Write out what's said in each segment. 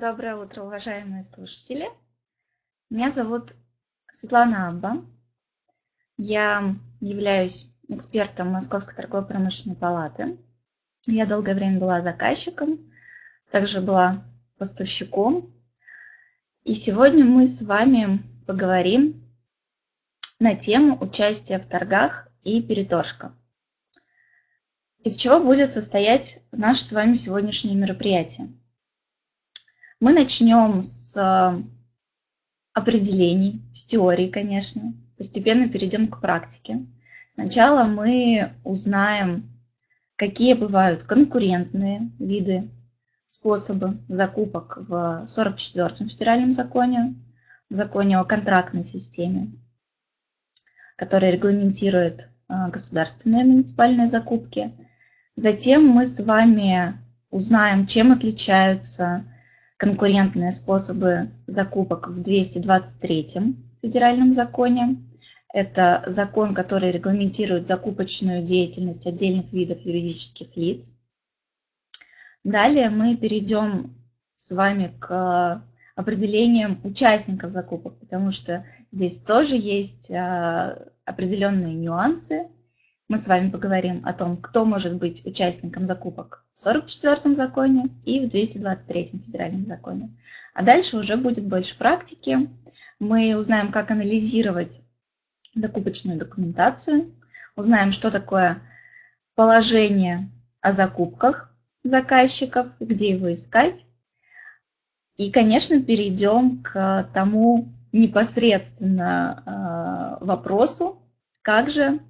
Доброе утро, уважаемые слушатели. Меня зовут Светлана Абба. Я являюсь экспертом Московской торгово-промышленной палаты. Я долгое время была заказчиком, также была поставщиком. И сегодня мы с вами поговорим на тему участия в торгах и переторжка. Из чего будет состоять наше с вами сегодняшнее мероприятие? Мы начнем с определений, с теории, конечно. Постепенно перейдем к практике. Сначала мы узнаем, какие бывают конкурентные виды, способы закупок в 44-м федеральном законе, в законе о контрактной системе, который регламентирует а, государственные муниципальные закупки. Затем мы с вами узнаем, чем отличаются конкурентные способы закупок в 223 федеральном законе. Это закон, который регламентирует закупочную деятельность отдельных видов юридических лиц. Далее мы перейдем с вами к определениям участников закупок, потому что здесь тоже есть а, определенные нюансы. Мы с вами поговорим о том, кто может быть участником закупок 44 законе и в 223 федеральном законе. А дальше уже будет больше практики. Мы узнаем, как анализировать закупочную документацию, узнаем, что такое положение о закупках заказчиков, где его искать. И, конечно, перейдем к тому непосредственно э, вопросу, как же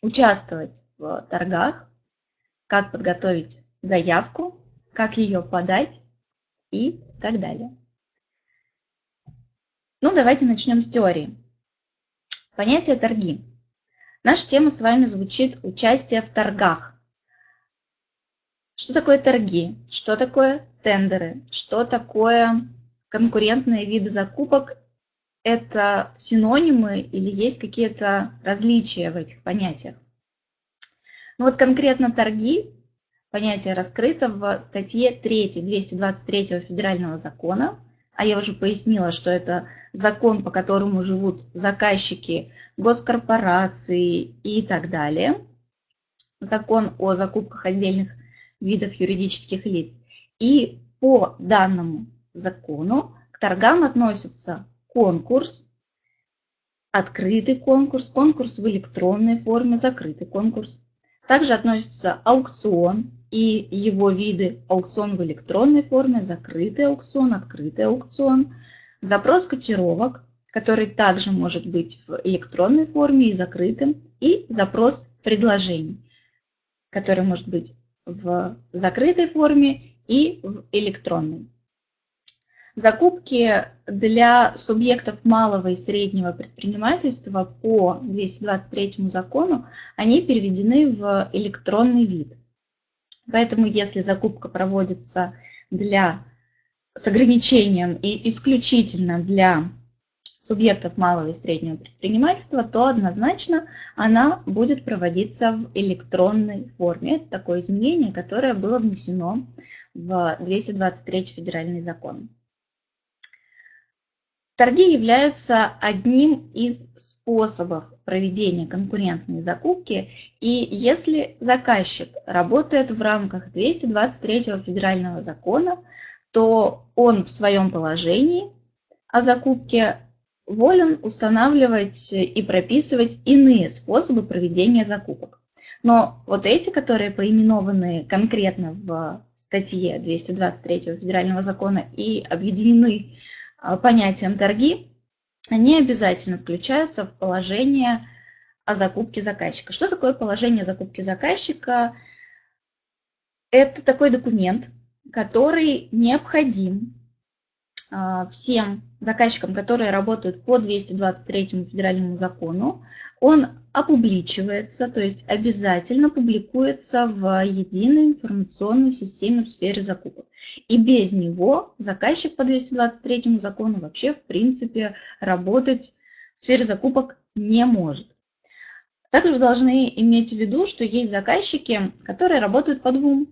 участвовать в торгах, как подготовить заявку, как ее подать и так далее. Ну, давайте начнем с теории. Понятие торги. Наша тема с вами звучит «Участие в торгах». Что такое торги? Что такое тендеры? Что такое конкурентные виды закупок? Это синонимы или есть какие-то различия в этих понятиях? Ну вот конкретно торги понятие раскрыто в статье 3 223 федерального закона, а я уже пояснила, что это закон, по которому живут заказчики, госкорпорации и так далее. Закон о закупках отдельных видов юридических лиц. И по данному закону к торгам относятся конкурс, открытый конкурс, конкурс в электронной форме, закрытый конкурс. Также относится аукцион, и его виды аукцион в электронной форме, закрытый аукцион, открытый аукцион, запрос котировок, который также может быть в электронной форме и закрытым, и запрос предложений, который может быть в закрытой форме и в электронной. Закупки для субъектов малого и среднего предпринимательства по 223 закону, они переведены в электронный вид. Поэтому если закупка проводится для, с ограничением и исключительно для субъектов малого и среднего предпринимательства, то однозначно она будет проводиться в электронной форме. Это такое изменение, которое было внесено в 223 федеральный закон. Торги являются одним из способов проведения конкурентной закупки, и если заказчик работает в рамках 223 федерального закона, то он в своем положении о закупке волен устанавливать и прописывать иные способы проведения закупок. Но вот эти, которые поименованы конкретно в статье 223 федерального закона и объединены а, понятием торги, они обязательно включаются в положение о закупке заказчика. Что такое положение закупки заказчика? Это такой документ, который необходим всем заказчикам, которые работают по 223 федеральному закону, он опубличивается, то есть обязательно публикуется в единой информационной системе в сфере закупок. И без него заказчик по 223 закону вообще в принципе работать в сфере закупок не может. Также вы должны иметь в виду, что есть заказчики, которые работают по двум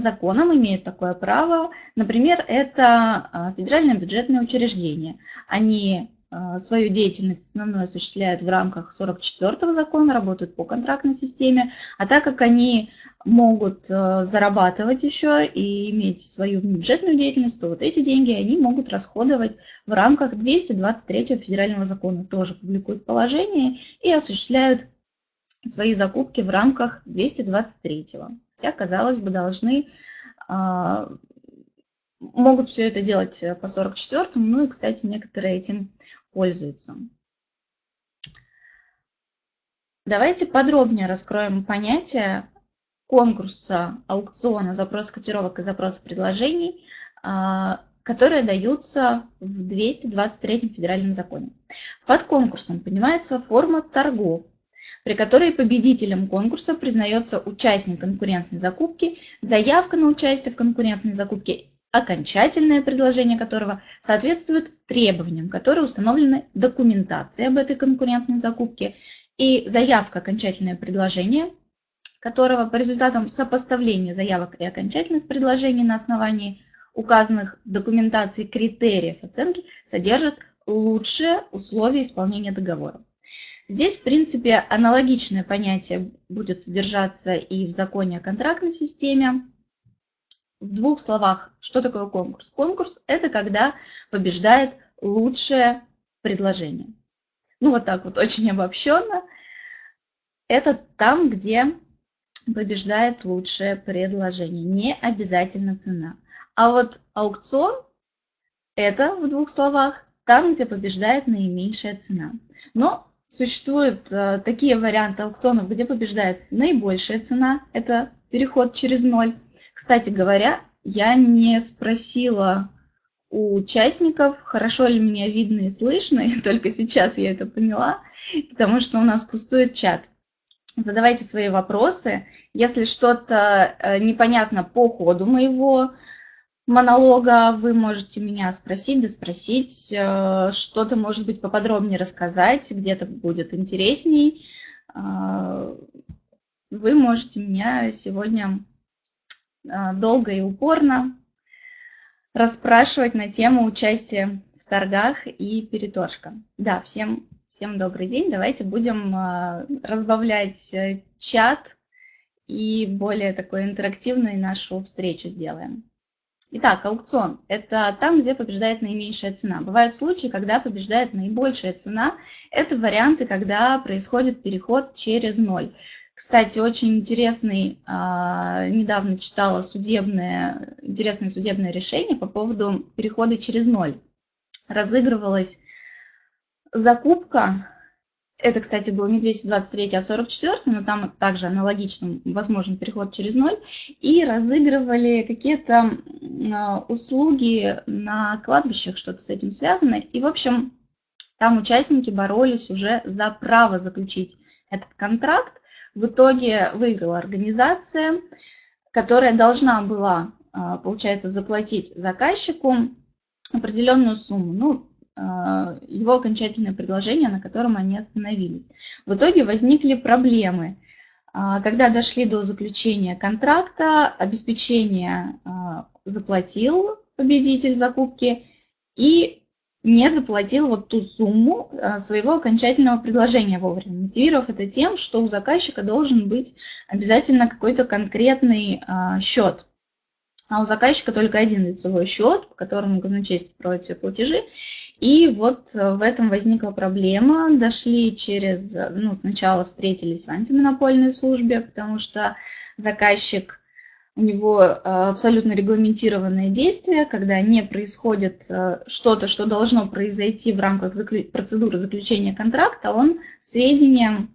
законом имеют такое право. Например, это а, федеральное бюджетное учреждение. Они а, свою деятельность основную осуществляют в рамках 44 закона, работают по контрактной системе, а так как они могут а, зарабатывать еще и иметь свою бюджетную деятельность, то вот эти деньги они могут расходовать в рамках 223 федерального закона, тоже публикуют положение и осуществляют свои закупки в рамках 223. Хотя, казалось бы, должны а, могут все это делать по 44 ну и, кстати, некоторые этим пользуются. Давайте подробнее раскроем понятие конкурса, аукциона, запрос котировок и запроса предложений, а, которые даются в 223 федеральном законе. Под конкурсом понимается форма торгов, при которой победителем конкурса признается участник конкурентной закупки, заявка на участие в конкурентной закупке, окончательное предложение которого соответствует требованиям, которые установлены документацией об этой конкурентной закупке, и заявка окончательное предложение, которого по результатам сопоставления заявок и окончательных предложений на основании указанных в документации критериев оценки содержит лучшие условия исполнения договора. Здесь, в принципе, аналогичное понятие будет содержаться и в законе о контрактной системе. В двух словах, что такое конкурс? Конкурс – это когда побеждает лучшее предложение. Ну, вот так вот, очень обобщенно. Это там, где побеждает лучшее предложение, не обязательно цена. А вот аукцион – это, в двух словах, там, где побеждает наименьшая цена. Но Существуют э, такие варианты аукционов, где побеждает наибольшая цена, это переход через ноль. Кстати говоря, я не спросила у участников, хорошо ли меня видно и слышно, и только сейчас я это поняла, потому что у нас пустует чат. Задавайте свои вопросы. Если что-то э, непонятно по ходу моего монолога вы можете меня спросить, да спросить, э, что-то, может быть, поподробнее рассказать, где-то будет интересней. Э, вы можете меня сегодня э, долго и упорно расспрашивать на тему участия в торгах и переторжка. Да, всем, всем добрый день. Давайте будем разбавлять чат и более такой интерактивной нашу встречу сделаем. Итак, аукцион – это там, где побеждает наименьшая цена. Бывают случаи, когда побеждает наибольшая цена. Это варианты, когда происходит переход через ноль. Кстати, очень интересный, а, недавно читала судебное, интересное судебное решение по поводу перехода через ноль. Разыгрывалась закупка это, кстати, был не 223, а 44, но там также аналогично возможен переход через ноль. И разыгрывали какие-то а, услуги на кладбищах, что-то с этим связано. И, в общем, там участники боролись уже за право заключить этот контракт. В итоге выиграла организация, которая должна была, а, получается, заплатить заказчику определенную сумму. Ну, его окончательное предложение, на котором они остановились. В итоге возникли проблемы. А, когда дошли до заключения контракта, обеспечение а, заплатил победитель закупки и не заплатил вот ту сумму своего окончательного предложения вовремя, мотивировав это тем, что у заказчика должен быть обязательно какой-то конкретный счет. А у заказчика только один лицевой счет, по которому казначейство проводит все платежи. И вот э, в этом возникла проблема. Дошли через, ну, сначала встретились в антимонопольной службе, потому что заказчик, у него э, абсолютно регламентированные действия, когда не происходит э, что-то, что должно произойти в рамках процедуры заключения контракта, он сведения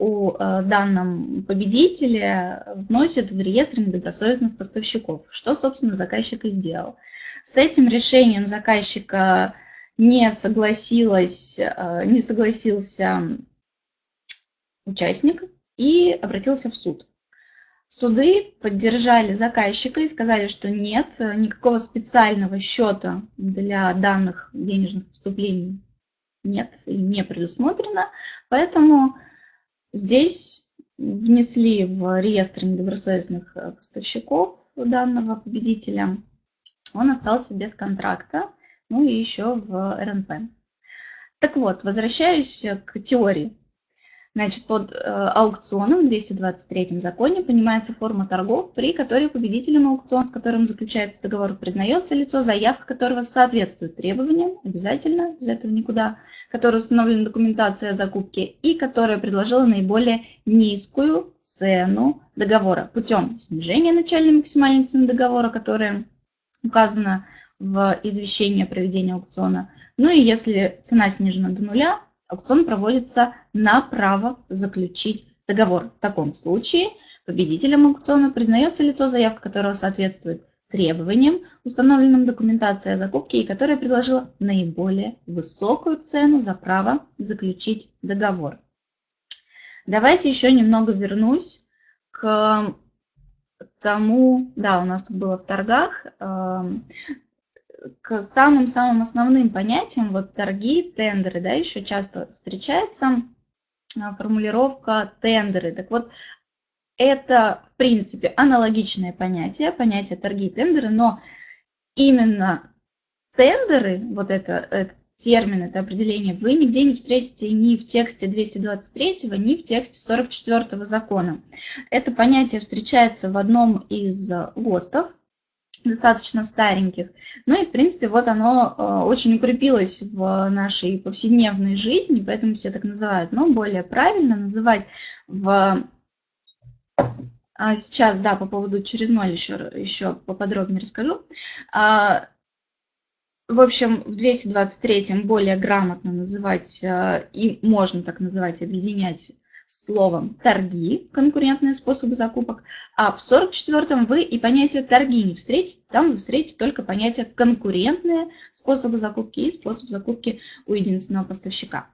у данном победителе вносит в реестр недобросовестных поставщиков, что, собственно, заказчик и сделал. С этим решением заказчика не, согласилась, э, не согласился участник и обратился в суд. Суды поддержали заказчика и сказали, что нет, никакого специального счета для данных денежных поступлений нет и не предусмотрено, поэтому здесь внесли в реестр недобросовестных поставщиков данного победителя, он остался без контракта, ну и еще в РНП. Так вот, возвращаюсь к теории. Значит, под э, аукционом в 223 законе понимается форма торгов, при которой победителем аукциона, с которым заключается договор, признается лицо, заявка которого соответствует требованиям, обязательно, без этого никуда, которое установлена документация о закупке и которая предложила наиболее низкую цену договора путем снижения начальной максимальной цены договора, которая указана в извещении о проведении аукциона. Ну и если цена снижена до нуля, аукцион проводится на право заключить договор. В таком случае победителем аукциона признается лицо, заявка которого соответствует требованиям, установленным документацией о закупке и которая предложила наиболее высокую цену за право заключить договор. Давайте еще немного вернусь к тому, да, у нас тут было в торгах, эм, к самым-самым основным понятиям, вот торги, тендеры, да, еще часто встречается а, формулировка тендеры. Так вот, это, в принципе, аналогичное понятие, понятие торги и тендеры, но именно тендеры, вот это, это термин, это определение, вы нигде не встретите ни в тексте 223, ни в тексте 44 закона. Это понятие встречается в одном из ГОСТов, достаточно стареньких. Ну и, в принципе, вот оно э, очень укрепилось в нашей повседневной жизни, поэтому все так называют. Но более правильно называть в... А сейчас, да, по поводу через ноль еще, еще поподробнее расскажу. А, в общем, в 223 более грамотно называть, э, и можно так называть, объединять словом торги, конкурентные способы закупок, а в 44-м вы и понятие торги не встретите, там вы встретите только понятие конкурентные способы закупки и способ закупки у единственного поставщика.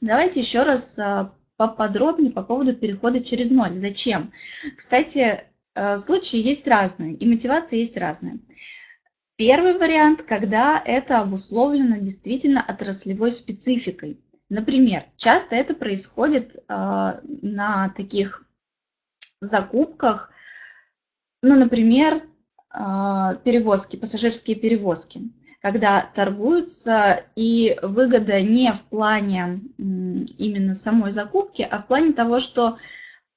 Давайте еще раз а, поподробнее по поводу перехода через ноль. Зачем? Кстати, а, случаи есть разные, и мотивация есть разная. Первый вариант, когда это обусловлено действительно отраслевой спецификой. Например, часто это происходит э, на таких закупках, ну, например, э, перевозки, пассажирские перевозки, когда торгуются, и выгода не в плане именно самой закупки, а в плане того, что,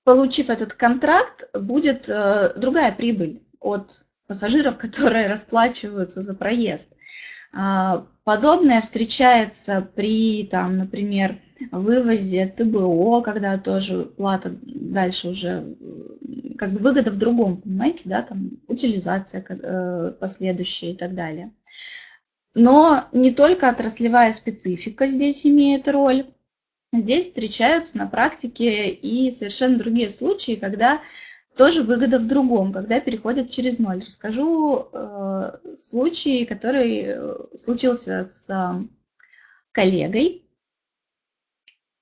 получив этот контракт, будет э, другая прибыль от пассажиров, которые расплачиваются за проезд. А, подобное встречается при, там, например, вывозе ТБО, когда тоже плата дальше уже, как бы выгода в другом, понимаете, да, там утилизация э, последующая и так далее. Но не только отраслевая специфика здесь имеет роль, здесь встречаются на практике и совершенно другие случаи, когда тоже выгода в другом, когда переходят через ноль. Расскажу э, случай, который э, случился с э, коллегой.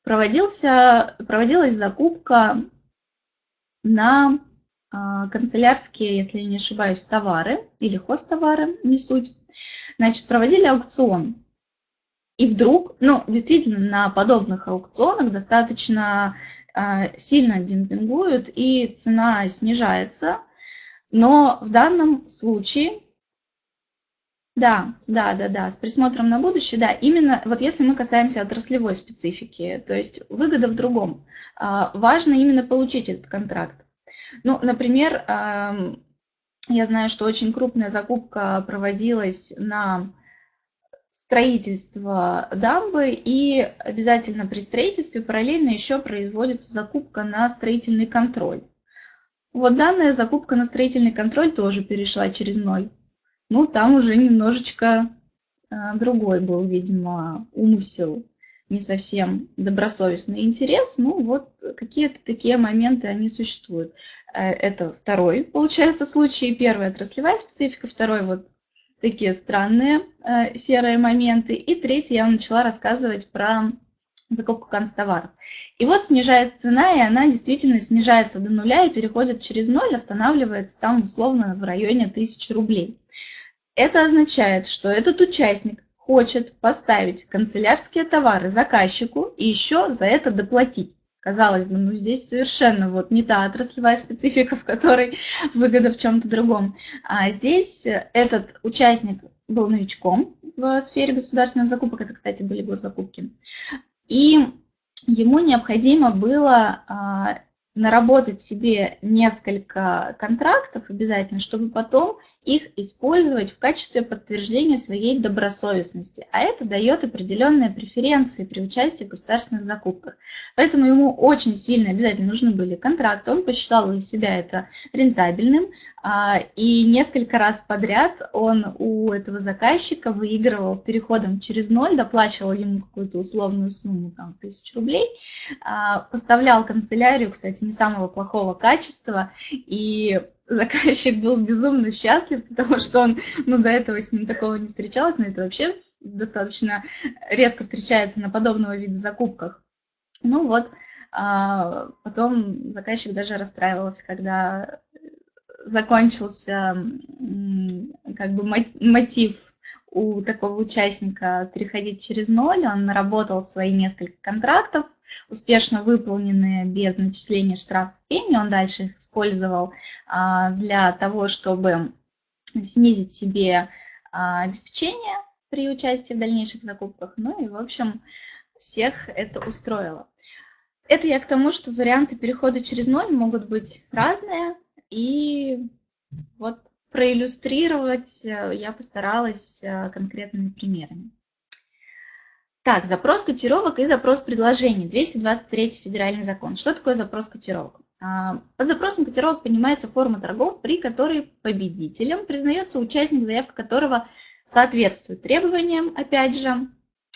Проводился, проводилась закупка на э, канцелярские, если не ошибаюсь, товары или хостовары, не суть. Значит, проводили аукцион. И вдруг, ну, действительно, на подобных аукционах достаточно сильно демпингуют и цена снижается. Но в данном случае, да, да, да, да, с присмотром на будущее, да, именно вот если мы касаемся отраслевой специфики, то есть выгода в другом, а, важно именно получить этот контракт. Ну, например, я знаю, что очень крупная закупка проводилась на строительства дамбы и обязательно при строительстве параллельно еще производится закупка на строительный контроль. Вот данная закупка на строительный контроль тоже перешла через ноль. Ну, там уже немножечко э, другой был, видимо, умысел, не совсем добросовестный интерес. Ну, вот какие-то такие моменты, они существуют. Э, это второй, получается, случай. Первый – отраслевая специфика, второй – вот такие странные э, серые моменты. И третий я начала рассказывать про закупку констоваров. И вот снижается цена, и она действительно снижается до нуля и переходит через ноль, останавливается там условно в районе 1000 рублей. Это означает, что этот участник хочет поставить канцелярские товары заказчику и еще за это доплатить. Казалось бы, ну здесь совершенно вот не та отраслевая специфика, в которой выгода в чем-то другом. А здесь этот участник был новичком в сфере государственных закупок, это, кстати, были госзакупки, и ему необходимо было а, наработать себе несколько контрактов обязательно, чтобы потом их использовать в качестве подтверждения своей добросовестности. А это дает определенные преференции при участии в государственных закупках. Поэтому ему очень сильно обязательно нужны были контракты. Он посчитал для себя это рентабельным. А, и несколько раз подряд он у этого заказчика выигрывал переходом через ноль, доплачивал ему какую-то условную сумму, там, тысяч рублей, а, поставлял канцелярию, кстати, не самого плохого качества, и заказчик был безумно счастлив, потому что он, ну, до этого с ним такого не встречалось, но это вообще достаточно редко встречается на подобного вида закупках. Ну вот, а потом заказчик даже расстраивался, когда закончился как бы мотив у такого участника переходить через ноль, он наработал свои несколько контрактов, успешно выполненные без начисления штрафов премии, он дальше их использовал а, для того, чтобы снизить себе а, обеспечение при участии в дальнейших закупках. Ну и, в общем, всех это устроило. Это я к тому, что варианты перехода через ноль могут быть разные, и вот проиллюстрировать э, я постаралась э, конкретными примерами. Так, запрос котировок и запрос предложений. 223 федеральный закон. Что такое запрос котировок? А, под запросом котировок понимается форма торгов, при которой победителем признается участник, заявка которого соответствует требованиям, опять же,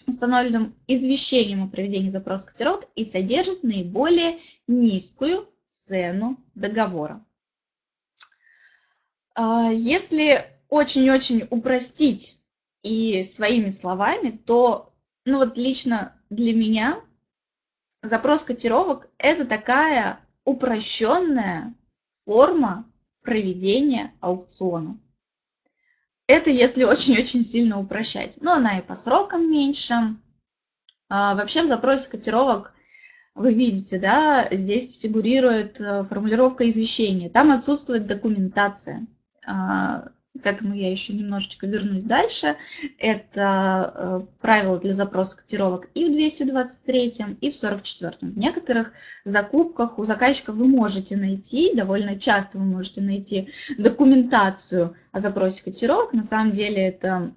установленным извещением о проведении запроса котировок и содержит наиболее низкую цену договора. А, если очень-очень упростить и своими словами, то ну вот лично для меня запрос котировок – это такая упрощенная форма проведения аукциона. Это если очень-очень сильно упрощать. Но она и по срокам меньше. А вообще в запросе котировок вы видите, да, здесь фигурирует э, формулировка извещения. Там отсутствует документация. А, к этому я еще немножечко вернусь дальше. Это э, правила для запроса котировок и в 223, и в 44. В некоторых закупках у заказчика вы можете найти, довольно часто вы можете найти документацию о запросе котировок. На самом деле это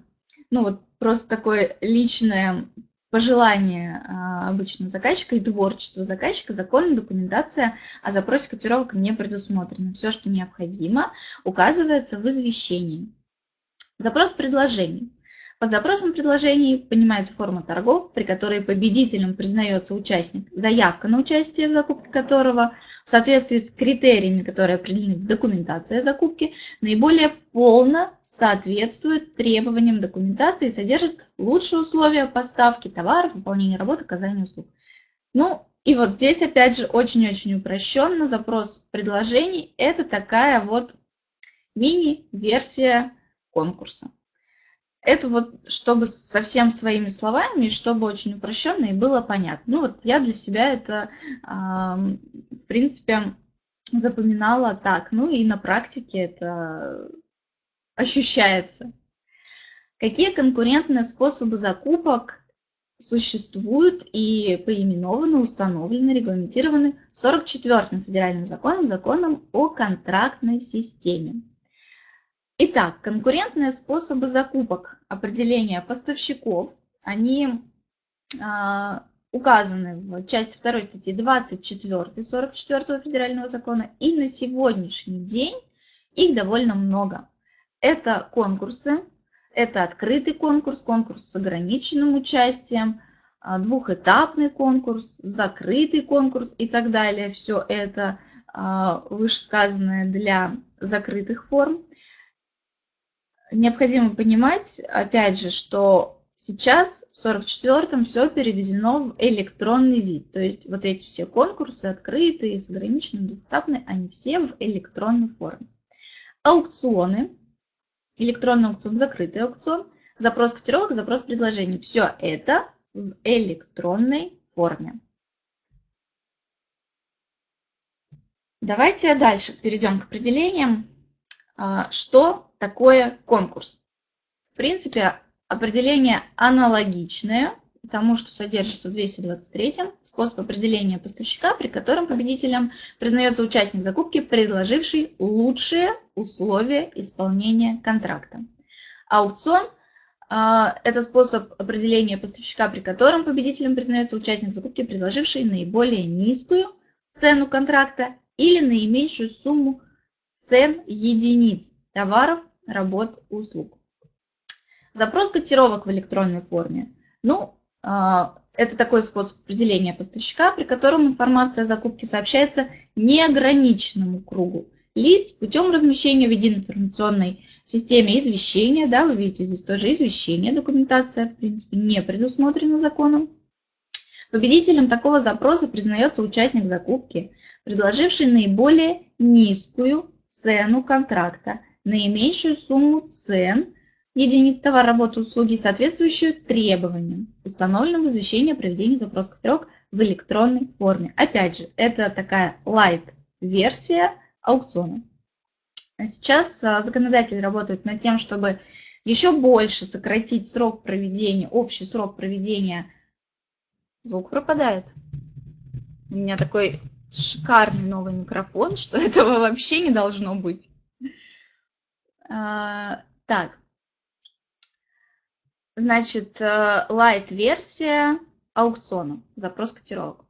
ну, вот просто такое личное пожелание а, обычно заказчика и творчество заказчика, законная документация о запросе котировок не предусмотрена. Все, что необходимо, указывается в извещении. Запрос предложений. Под запросом предложений понимается форма торгов, при которой победителем признается участник, заявка на участие в закупке которого в соответствии с критериями, которые определены в документации закупки, наиболее полно соответствует требованиям документации и содержит лучшие условия поставки товаров, выполнения работы, оказания услуг. Ну, и вот здесь, опять же, очень-очень упрощенно запрос предложений – это такая вот мини-версия конкурса. Это вот, чтобы совсем своими словами, чтобы очень упрощенно и было понятно. Ну вот я для себя это, в принципе, запоминала так. Ну и на практике это ощущается. Какие конкурентные способы закупок существуют и поименованы, установлены, регламентированы 44-м федеральным законом, законом о контрактной системе. Итак, конкурентные способы закупок определения поставщиков, они а, указаны в части 2 статьи 24 44 федерального закона, и на сегодняшний день их довольно много. Это конкурсы, это открытый конкурс, конкурс с ограниченным участием, а, двухэтапный конкурс, закрытый конкурс и так далее. Все это а, вышесказанное для закрытых форм. Необходимо понимать, опять же, что сейчас в 44-м все переведено в электронный вид. То есть вот эти все конкурсы, открытые, с ограниченным, двухэтапные, они все в электронной форме. Аукционы электронный аукцион, закрытый аукцион, запрос котировок, запрос предложений. Все это в электронной форме. Давайте дальше перейдем к определениям. А, что такое конкурс? В принципе, определение аналогичное тому, что содержится в 223 способ определения поставщика, при котором победителем признается участник закупки, предложивший лучшие условия исполнения контракта. Аукцион а, – это способ определения поставщика, при котором победителем признается участник закупки, предложивший наиболее низкую цену контракта или наименьшую сумму цен единиц товаров, работ, услуг. Запрос котировок в электронной форме. Ну, это такой способ определения поставщика, при котором информация о закупке сообщается неограниченному кругу лиц путем размещения в единой информационной системе извещения. Да, вы видите, здесь тоже извещение, документация, в принципе, не предусмотрена законом. Победителем такого запроса признается участник закупки, предложивший наиболее низкую цену контракта, наименьшую сумму цен единиц товар, работы, услуги, соответствующую требованиям, установленным в извещении о проведении запроса строк в электронной форме. Опять же, это такая light-версия аукциона. Сейчас а, законодатели работают над тем, чтобы еще больше сократить срок проведения, общий срок проведения. Звук пропадает. У меня такой шикарный новый микрофон, что этого вообще не должно быть. А, так, Значит, э, light-версия аукциона, запрос котировок.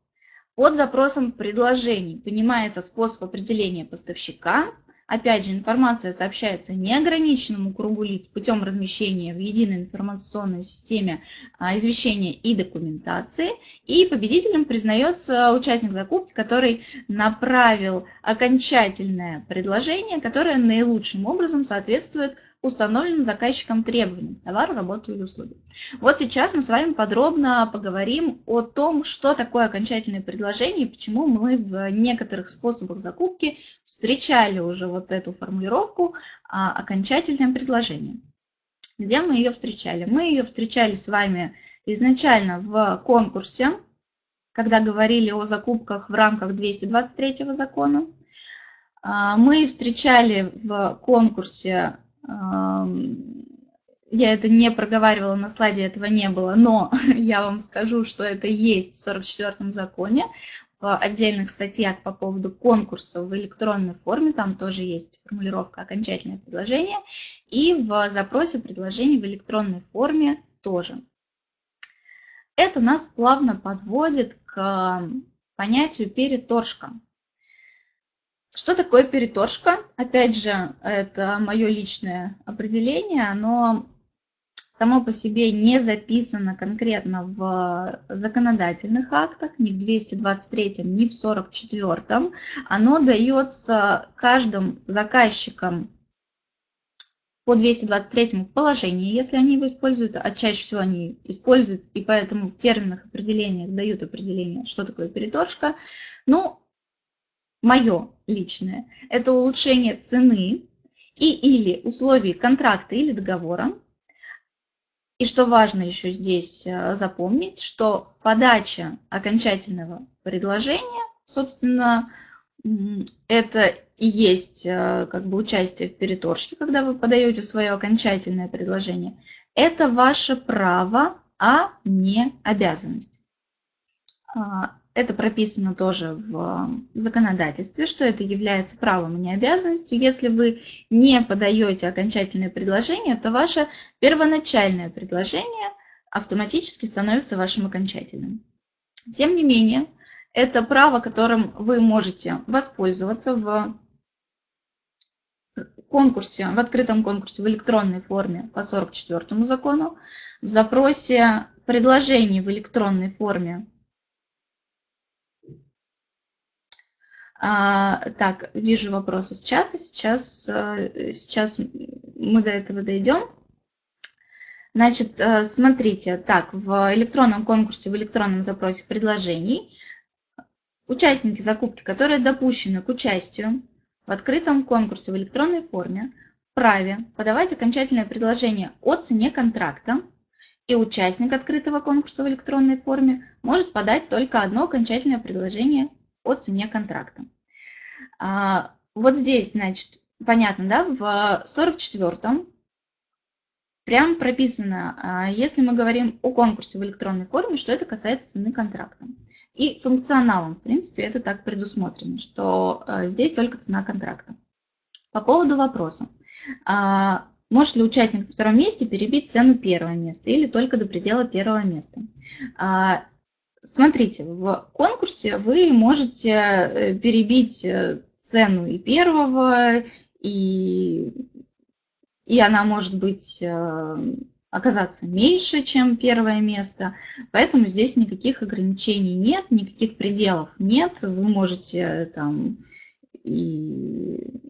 Под запросом предложений понимается способ определения поставщика. Опять же, информация сообщается неограниченному кругу лиц путем размещения в единой информационной системе а, извещения и документации. И победителем признается участник закупки, который направил окончательное предложение, которое наилучшим образом соответствует установленным заказчиком требованиям товару, работу или услуги. Вот сейчас мы с вами подробно поговорим о том, что такое окончательное предложение и почему мы в некоторых способах закупки встречали уже вот эту формулировку а, окончательное предложение. Где мы ее встречали? Мы ее встречали с вами изначально в конкурсе, когда говорили о закупках в рамках 223 закона. А, мы встречали в конкурсе я это не проговаривала, на слайде этого не было, но я вам скажу, что это есть в 44-м законе, в отдельных статьях по поводу конкурсов в электронной форме, там тоже есть формулировка «окончательное предложение», и в запросе предложений в электронной форме тоже. Это нас плавно подводит к понятию переторжка. Что такое переторжка? Опять же, это мое личное определение, но само по себе не записано конкретно в законодательных актах, ни в 223, ни в 44. Оно дается каждым заказчикам по 223 в положении, если они его используют, а чаще всего они используют, и поэтому в терминах определениях дают определение, что такое переторжка. Ну, мое личное, это улучшение цены и или условий контракта или договора. И что важно еще здесь э, запомнить, что подача окончательного предложения, собственно, это и есть э, как бы участие в переторжке, когда вы подаете свое окончательное предложение. Это ваше право, а не обязанность. Это прописано тоже в законодательстве, что это является правом, а не обязанностью. Если вы не подаете окончательное предложение, то ваше первоначальное предложение автоматически становится вашим окончательным. Тем не менее, это право, которым вы можете воспользоваться в конкурсе, в открытом конкурсе в электронной форме по 44 закону, в запросе предложений в электронной форме А, так, вижу вопросы с чата. Сейчас, э, сейчас мы до этого дойдем. Значит, э, смотрите, так, в электронном конкурсе, в электронном запросе предложений участники закупки, которые допущены к участию в открытом конкурсе в электронной форме, вправе подавать окончательное предложение о цене контракта, и участник открытого конкурса в электронной форме может подать только одно окончательное предложение о цене контракта. А, вот здесь, значит, понятно, да, в 44-м прям прописано, а, если мы говорим о конкурсе в электронной форме, что это касается цены контракта. И функционалом, в принципе, это так предусмотрено, что а, здесь только цена контракта. По поводу вопроса. Может ли участник на втором месте перебить цену первого места или только до предела первого места? Смотрите, в конкурсе вы можете э, перебить э, цену и первого, и, и она может быть э, оказаться меньше, чем первое место. Поэтому здесь никаких ограничений нет, никаких пределов нет. Вы можете там и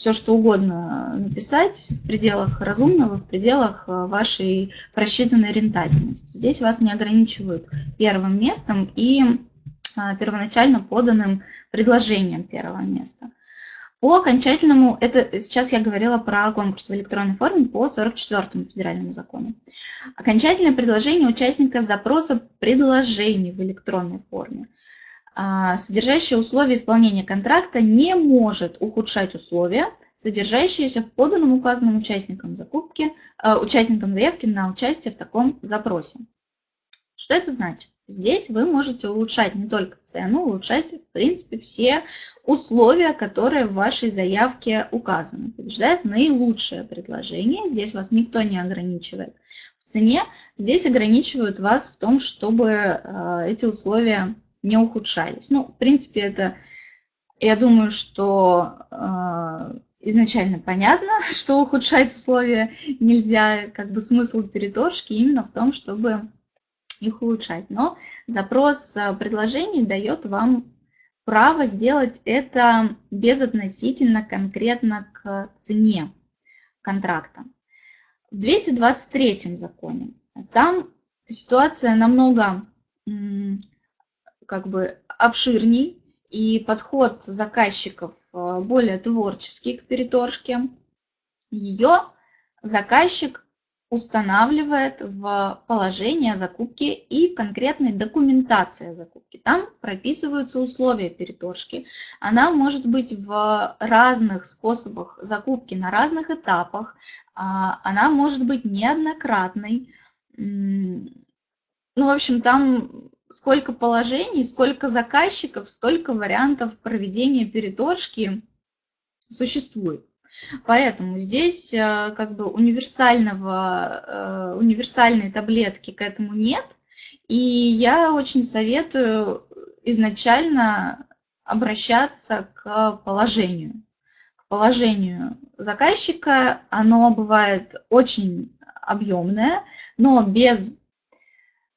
все что угодно написать в пределах разумного, в пределах вашей просчитанной рентабельности. Здесь вас не ограничивают первым местом и а, первоначально поданным предложением первого места. По окончательному, это сейчас я говорила про конкурс в электронной форме по 44 федеральному закону. Окончательное предложение участника запроса предложений в электронной форме, содержащее условия исполнения контракта, не может ухудшать условия, содержащиеся в поданном указанным участникам закупки, а, участникам заявки на участие в таком запросе. Что это значит? Здесь вы можете улучшать не только цену, улучшать, в принципе, все условия, которые в вашей заявке указаны. Побеждает наилучшее предложение. Здесь вас никто не ограничивает в цене. Здесь ограничивают вас в том, чтобы э, эти условия не ухудшались. Ну, в принципе, это, я думаю, что э, изначально понятно, что ухудшать условия нельзя. Как бы смысл переторжки именно в том, чтобы их улучшать. Но запрос э, предложений дает вам право сделать это безотносительно конкретно к цене контракта. В 223 законе там ситуация намного как бы обширней, и подход заказчиков э, более творческий к переторжке. Ее заказчик устанавливает в положение закупки и конкретной документации закупки. Там прописываются условия переторжки. Она может быть в разных способах закупки на разных этапах. А, она может быть неоднократной. Ну, в общем, там сколько положений, сколько заказчиков, столько вариантов проведения переторжки существует. Поэтому здесь э, как бы универсального, э, универсальной таблетки к этому нет. И я очень советую изначально обращаться к положению. К положению заказчика оно бывает очень объемное, но без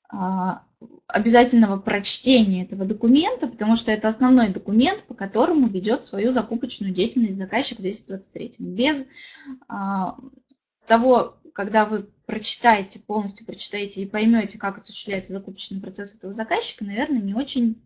а, обязательного прочтения этого документа, потому что это основной документ, по которому ведет свою закупочную деятельность заказчик в 223. Без а, того, когда вы прочитаете, полностью прочитаете и поймете, как осуществляется закупочный процесс этого заказчика, наверное, не очень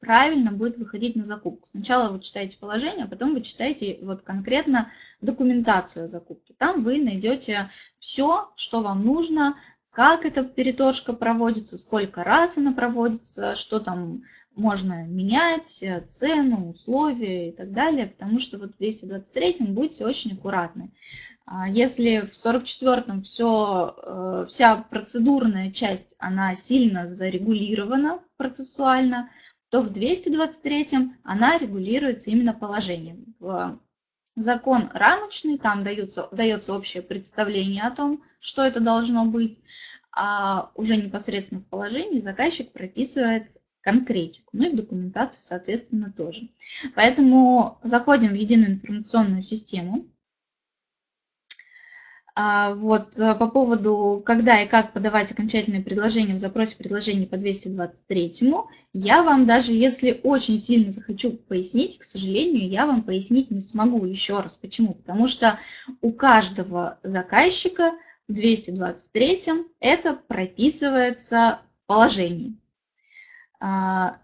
правильно будет выходить на закупку. Сначала вы читаете положение, а потом вы читаете вот конкретно документацию о закупке. Там вы найдете все, что вам нужно как эта переторжка проводится, сколько раз она проводится, что там можно менять, э, цену, условия и так далее, потому что вот в 223 будьте очень аккуратны. А если в 44-м все, э, вся процедурная часть, она сильно зарегулирована процессуально, то в 223-м она регулируется именно положением. Закон рамочный, там дается, дается общее представление о том, что это должно быть, а уже непосредственно в положении заказчик прописывает конкретику, ну и в документации, соответственно, тоже. Поэтому заходим в единую информационную систему. А, вот э, по поводу, когда и как подавать окончательное предложение в запросе предложений по 223, я вам даже если очень сильно захочу пояснить, к сожалению, я вам пояснить не смогу еще раз. Почему? Потому что у каждого заказчика в 223 это прописывается в положении. А,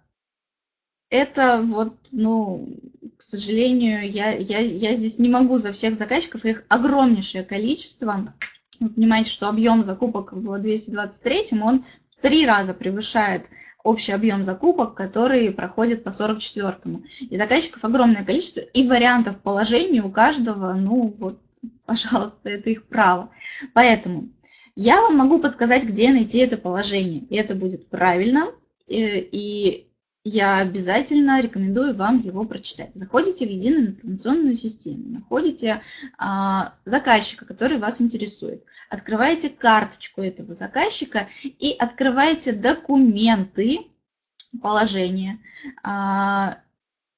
это вот, ну, сожалению, я, я, я здесь не могу за всех заказчиков, их огромнейшее количество. Вы понимаете, что объем закупок в 223 он в три раза превышает общий объем закупок, который проходит по 44-му. И заказчиков огромное количество, и вариантов положений у каждого, ну вот, пожалуйста, это их право. Поэтому я вам могу подсказать, где найти это положение, и это будет правильно, и, и я обязательно рекомендую вам его прочитать. Заходите в единую информационную систему, находите а, заказчика, который вас интересует, открываете карточку этого заказчика и открываете документы положения. А,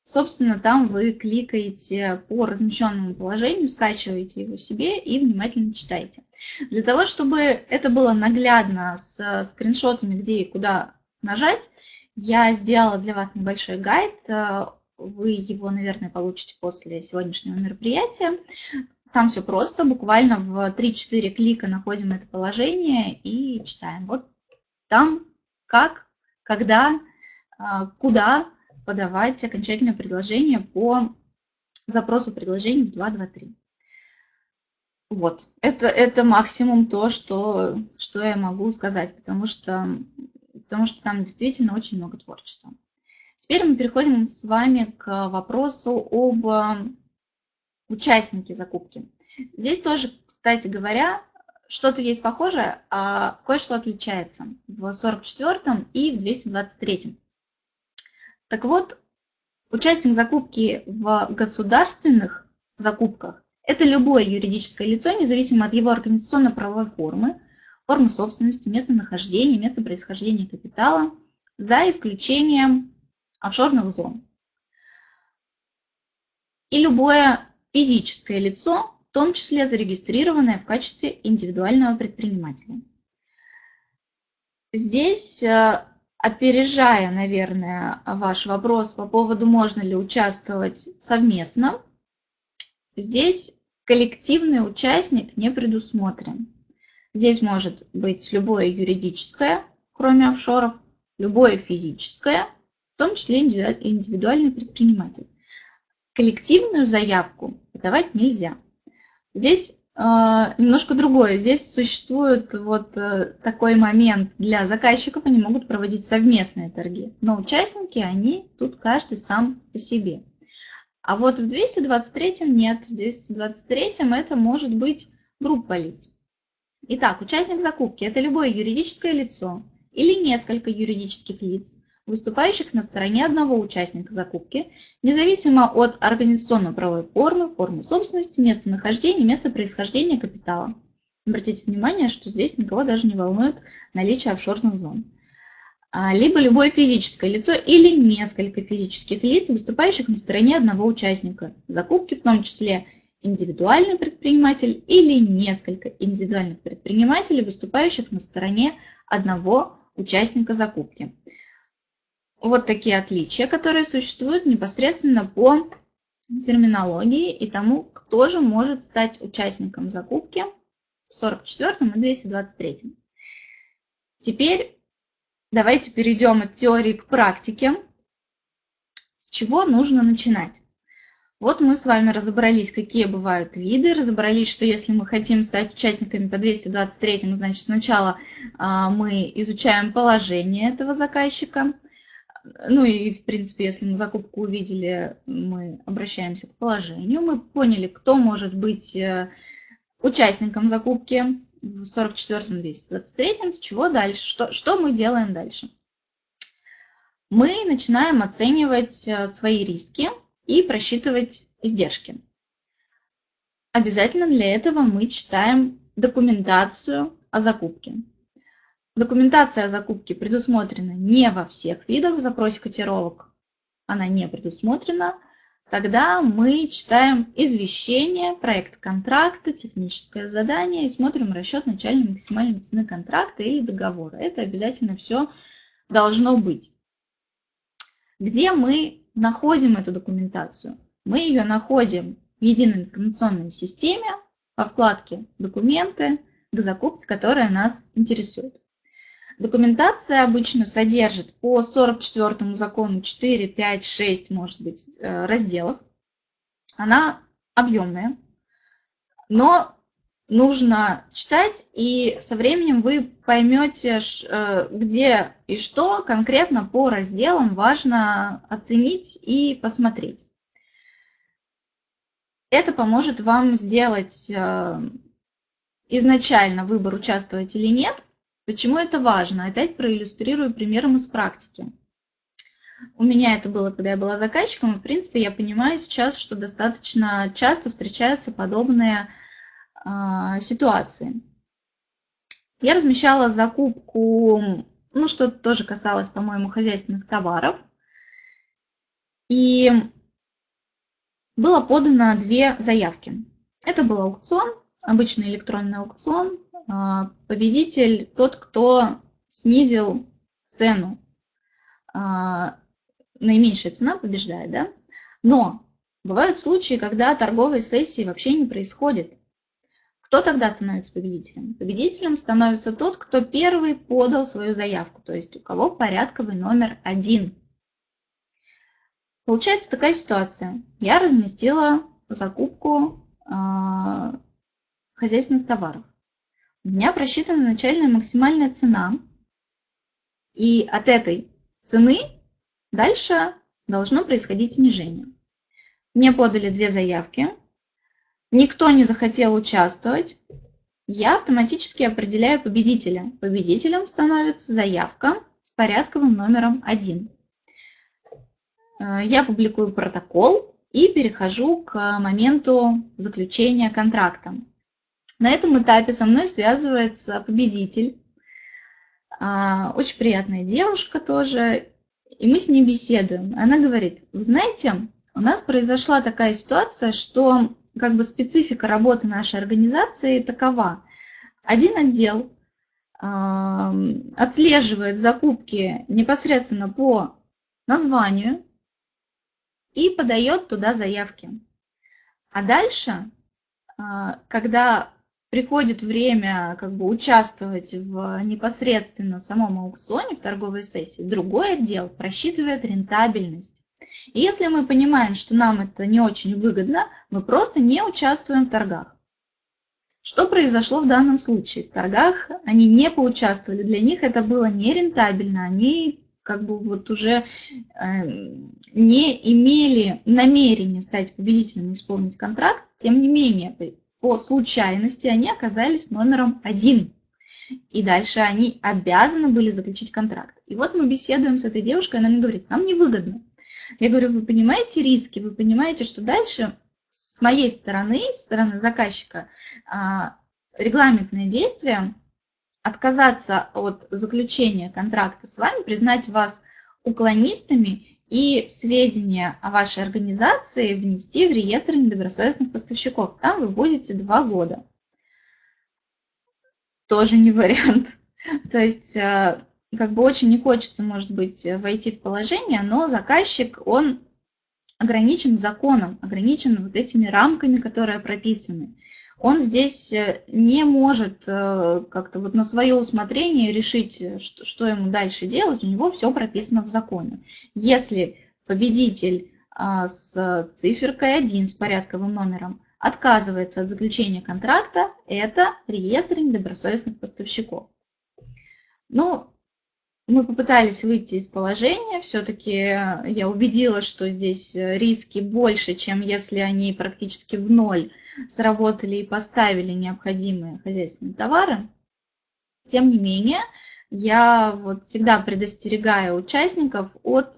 собственно, там вы кликаете по размещенному положению, скачиваете его себе и внимательно читаете. Для того, чтобы это было наглядно с скриншотами, где и куда нажать, я сделала для вас небольшой гайд. Вы его, наверное, получите после сегодняшнего мероприятия. Там все просто, буквально в 3-4 клика находим это положение и читаем. Вот там как, когда, э, куда подавать окончательное предложение по запросу предложений в 223. Вот, это, это максимум то, что, что я могу сказать, потому что потому что там действительно очень много творчества. Теперь мы переходим с вами к вопросу об э, участнике закупки. Здесь тоже, кстати говоря, что-то есть похожее, а кое-что отличается в 44 и в 223. Так вот, участник закупки в государственных закупках – это любое юридическое лицо, независимо от его организационно-правовой формы, форму собственности, место нахождения, место происхождения капитала, за исключением офшорных зон. И любое физическое лицо, в том числе зарегистрированное в качестве индивидуального предпринимателя. Здесь, э, опережая, наверное, ваш вопрос по поводу, можно ли участвовать совместно, здесь коллективный участник не предусмотрен. Здесь может быть любое юридическое, кроме офшоров, любое физическое, в том числе индивидуальный предприниматель. Коллективную заявку подавать нельзя. Здесь э, немножко другое. Здесь существует вот э, такой момент для заказчиков, они могут проводить совместные торги, но участники, они тут каждый сам по себе. А вот в 223 нет, в 223 это может быть группа лиц. Итак, участник закупки – это любое юридическое лицо или несколько юридических лиц, выступающих на стороне одного участника закупки, независимо от организационно-правовой формы, формы собственности, места нахождения, места происхождения капитала. Обратите внимание, что здесь никого даже не волнует наличие офшорных зон. А, либо любое физическое лицо или несколько физических лиц, выступающих на стороне одного участника закупки, в том числе индивидуальный предприниматель или несколько индивидуальных предпринимателей, выступающих на стороне одного участника закупки. Вот такие отличия, которые существуют непосредственно по терминологии и тому, кто же может стать участником закупки в 44 и 223. Теперь давайте перейдем от теории к практике. С чего нужно начинать? Вот мы с вами разобрались, какие бывают виды, разобрались, что если мы хотим стать участниками по 223, значит сначала а, мы изучаем положение этого заказчика. Ну и, в принципе, если мы закупку увидели, мы обращаемся к положению. Мы поняли, кто может быть э, участником закупки в 44-м 223, с чего дальше, что, что мы делаем дальше. Мы начинаем оценивать э, свои риски, и просчитывать издержки. Обязательно для этого мы читаем документацию о закупке. Документация о закупке предусмотрена не во всех видах в запросе котировок, она не предусмотрена. Тогда мы читаем извещение, проект контракта, техническое задание и смотрим расчет начальной максимальной цены контракта или договора. Это обязательно все должно быть. Где мы находим эту документацию? Мы ее находим в единой информационной системе во вкладке «Документы» к закупке, которая нас интересует. Документация обычно содержит по 44 закону 4, 5, 6, может быть, э, разделов. Она объемная, но нужно читать, и со временем вы поймете, э, где и что конкретно по разделам важно оценить и посмотреть. Это поможет вам сделать э, изначально выбор, участвовать или нет. Почему это важно? Опять проиллюстрирую примером из практики. У меня это было, когда я была заказчиком, и, в принципе, я понимаю сейчас, что достаточно часто встречаются подобные а, ситуации. Я размещала закупку, ну, что тоже касалось, по-моему, хозяйственных товаров. И было подано две заявки. Это был аукцион, обычный электронный аукцион. А, победитель тот, кто снизил цену. А, наименьшая цена побеждает, да? Но бывают случаи, когда торговой сессии вообще не происходит. Кто тогда становится победителем? Победителем становится тот, кто первый подал свою заявку, то есть у кого порядковый номер один. Получается такая ситуация. Я разместила закупку э, хозяйственных товаров. У меня просчитана начальная максимальная цена. И от этой цены дальше должно происходить снижение. Мне подали две заявки никто не захотел участвовать, я автоматически определяю победителя. Победителем становится заявка с порядковым номером 1. Э, я публикую протокол и перехожу к моменту заключения контракта. На этом этапе со мной связывается победитель. А, очень приятная девушка тоже. И мы с ней беседуем. Она говорит, вы знаете, у нас произошла такая ситуация, что как бы специфика работы нашей организации такова. Один отдел э, отслеживает закупки непосредственно по названию и подает туда заявки. А дальше, э, когда приходит время как бы участвовать в непосредственно самом аукционе, в торговой сессии, другой отдел просчитывает рентабельность. И если мы понимаем, что нам это не очень выгодно, мы просто не участвуем в торгах. Что произошло в данном случае? В торгах они не поучаствовали, для них это было нерентабельно, они как бы вот уже э, не имели намерения стать победителем и исполнить контракт, тем не менее, по случайности они оказались номером один. И дальше они обязаны были заключить контракт. И вот мы беседуем с этой девушкой, она мне говорит, нам невыгодно. Я говорю, вы понимаете риски, вы понимаете, что дальше с моей стороны, с стороны заказчика, а, регламентное действие отказаться от заключения контракта с вами, признать вас уклонистами и сведения о вашей организации внести в реестр недобросовестных поставщиков. Там вы будете два года. Тоже не вариант. То есть как бы очень не хочется, может быть, войти в положение, но заказчик, он ограничен законом, ограничен вот этими рамками, которые прописаны. Он здесь э, не может э, как-то вот на свое усмотрение решить, что, что ему дальше делать, у него все прописано в законе. Если победитель а, с циферкой 1, с порядковым номером, отказывается от заключения контракта, это реестр недобросовестных поставщиков. Ну, мы попытались выйти из положения, все-таки я убедила, что здесь риски больше, чем если они практически в ноль сработали и поставили необходимые хозяйственные товары. Тем не менее, я вот всегда предостерегаю участников от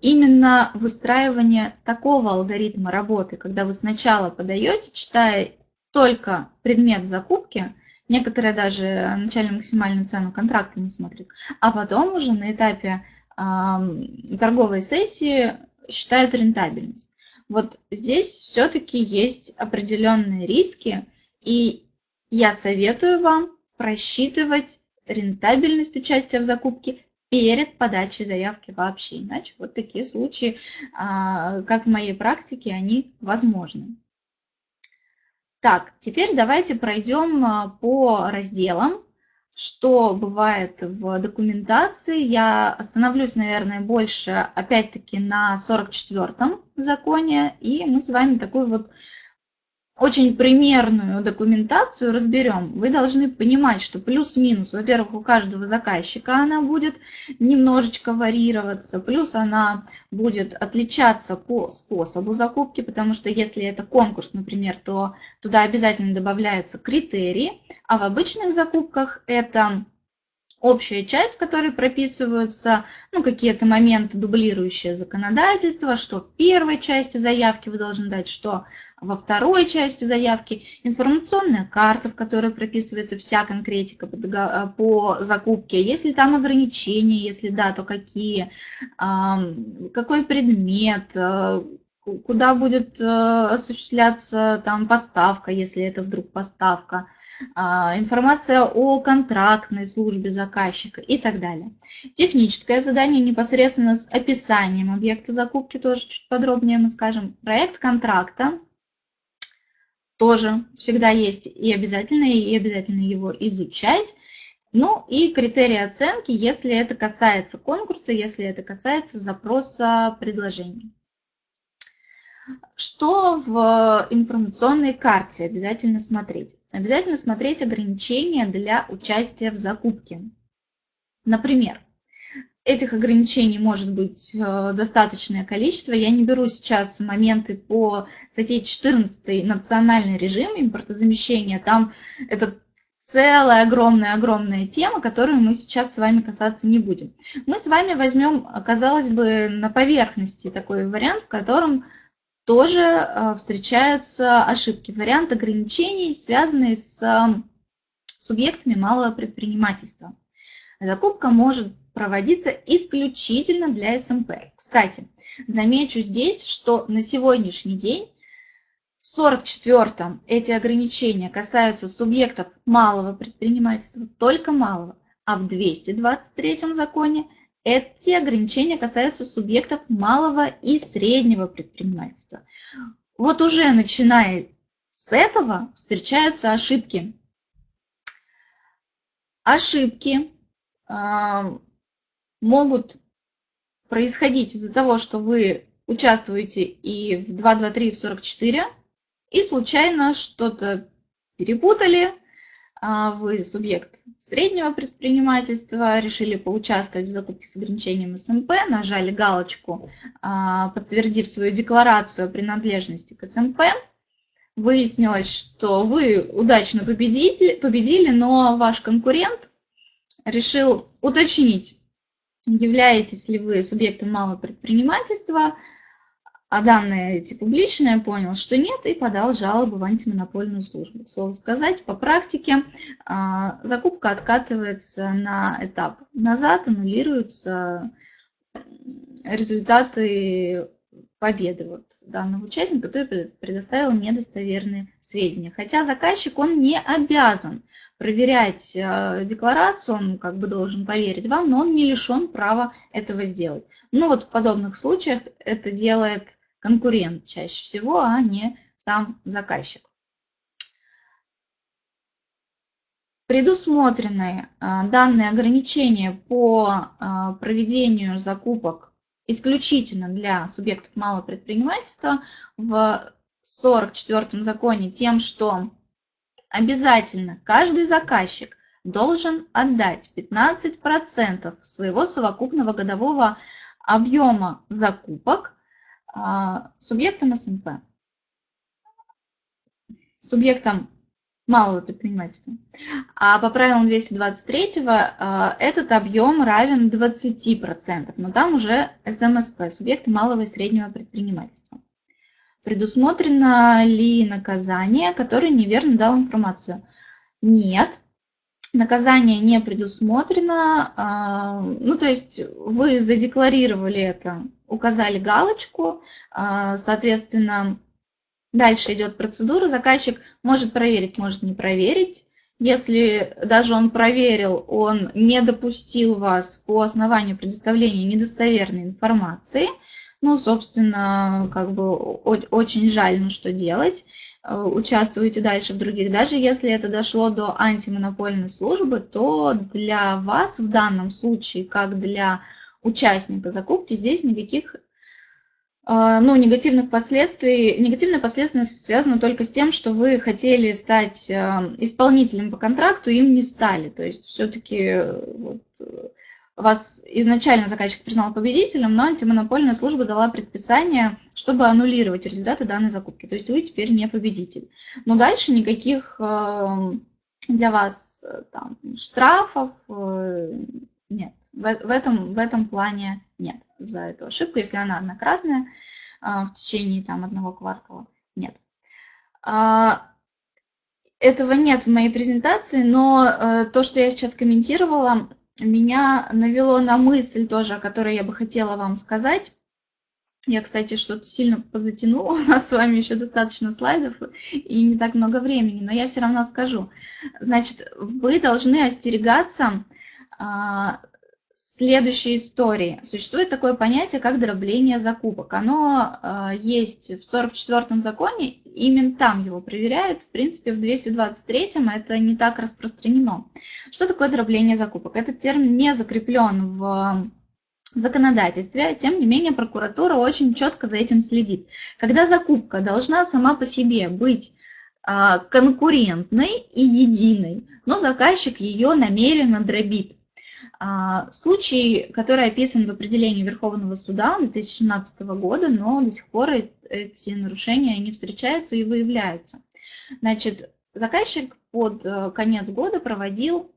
именно выстраивания такого алгоритма работы, когда вы сначала подаете, читая только предмет закупки, Некоторые даже начальную максимальную цену контракта не смотрят. А потом уже на этапе э, торговой сессии считают рентабельность. Вот здесь все-таки есть определенные риски, и я советую вам просчитывать рентабельность участия в закупке перед подачей заявки вообще. Иначе вот такие случаи, а, как в моей практике, они возможны. Так, теперь давайте пройдем а, по разделам, что бывает в документации. Я остановлюсь, наверное, больше, опять-таки, на 44-м законе, и мы с вами такую вот очень примерную документацию разберем, вы должны понимать, что плюс-минус, во-первых, у каждого заказчика она будет немножечко варьироваться, плюс она будет отличаться по способу закупки, потому что если это конкурс, например, то туда обязательно добавляются критерии, а в обычных закупках это общая часть, в которой прописываются ну, какие-то моменты, дублирующие законодательство, что в первой части заявки вы должны дать, что во второй части заявки, информационная карта, в которой прописывается вся конкретика по, э, по закупке, если там ограничения, если да, то какие, какой предмет, э, куда будет э, осуществляться там поставка, если это вдруг поставка, информация о контрактной службе заказчика и так далее. Техническое задание непосредственно с описанием объекта закупки, тоже чуть подробнее мы скажем. Проект контракта тоже всегда есть и обязательно, и обязательно его изучать. Ну и критерии оценки, если это касается конкурса, если это касается запроса предложений. Что в информационной карте обязательно смотреть? Обязательно смотреть ограничения для участия в закупке. Например, этих ограничений может быть э, достаточное количество. Я не беру сейчас моменты по статье 14 национальный режим импортозамещения. Там это целая огромная-огромная тема, которую мы сейчас с вами касаться не будем. Мы с вами возьмем, казалось бы, на поверхности такой вариант, в котором тоже э, встречаются ошибки. Вариант ограничений, связанные с э, субъектами малого предпринимательства. Закупка может проводиться исключительно для СМП. Кстати, замечу здесь, что на сегодняшний день в 44-м эти ограничения касаются субъектов малого предпринимательства, только малого, а в 223-м законе эти ограничения касаются субъектов малого и среднего предпринимательства. Вот уже начиная с этого встречаются ошибки. Ошибки э, могут происходить из-за того, что вы участвуете и в 223, и в 44, и случайно что-то перепутали, вы субъект среднего предпринимательства, решили поучаствовать в закупке с ограничением СМП, нажали галочку, а, подтвердив свою декларацию о принадлежности к СМП. Выяснилось, что вы удачно победили, победили, но ваш конкурент решил уточнить, являетесь ли вы субъектом малого предпринимательства, а данные эти публичные, понял, что нет, и подал жалобу в антимонопольную службу. К слову сказать, по практике а, закупка откатывается на этап назад, аннулируются результаты победы вот данного участника, который предоставил недостоверные сведения. Хотя заказчик, он не обязан проверять э, декларацию, он как бы должен поверить вам, но он не лишен права этого сделать. Ну вот в подобных случаях это делает конкурент чаще всего, а не сам заказчик. Предусмотрены а, данные ограничения по а, проведению закупок исключительно для субъектов малого предпринимательства в 44 законе тем, что обязательно каждый заказчик должен отдать 15% своего совокупного годового объема закупок субъектом СМП, субъектом малого предпринимательства. А по правилам 223 а, этот объем равен 20%, но там уже СМСП, субъекты малого и среднего предпринимательства. Предусмотрено ли наказание, которое неверно дал информацию? Нет, наказание не предусмотрено. А, ну, то есть вы задекларировали это указали галочку, а, соответственно, дальше идет процедура, заказчик может проверить, может не проверить. Если даже он проверил, он не допустил вас по основанию предоставления недостоверной информации, ну, собственно, как бы очень жаль, ну что делать, э, участвуете дальше в других. Даже если это дошло до антимонопольной службы, то для вас в данном случае, как для участника закупки здесь никаких а, ну, негативных последствий. Негативная последственность связана только с тем, что вы хотели стать а, исполнителем по контракту, им не стали. То есть все-таки вот, вас изначально заказчик признал победителем, но антимонопольная служба дала предписание, чтобы аннулировать результаты данной закупки. То есть вы теперь не победитель. Но дальше никаких а, для вас там, штрафов э, нет. В, этом, в этом плане нет за эту ошибку, если она однократная а, в течение там, одного квартала. Нет. А, этого нет в моей презентации, но э, то, что я сейчас комментировала, меня навело на мысль тоже, о которой я бы хотела вам сказать. Я, кстати, что-то сильно подзатянула, у нас с вами еще достаточно слайдов и не так много времени, но я все равно скажу. Значит, вы должны остерегаться а, следующей истории. Существует такое понятие, как дробление закупок. Оно э, есть в 44-м законе, именно там его проверяют. В принципе, в 223-м это не так распространено. Что такое дробление закупок? Этот термин не закреплен в законодательстве, тем не менее прокуратура очень четко за этим следит. Когда закупка должна сама по себе быть э, конкурентной и единой, но заказчик ее намеренно дробит. А, случай, который описан в определении Верховного суда 2017 года, но до сих пор эти нарушения не встречаются и выявляются. Значит, заказчик под э, конец года проводил,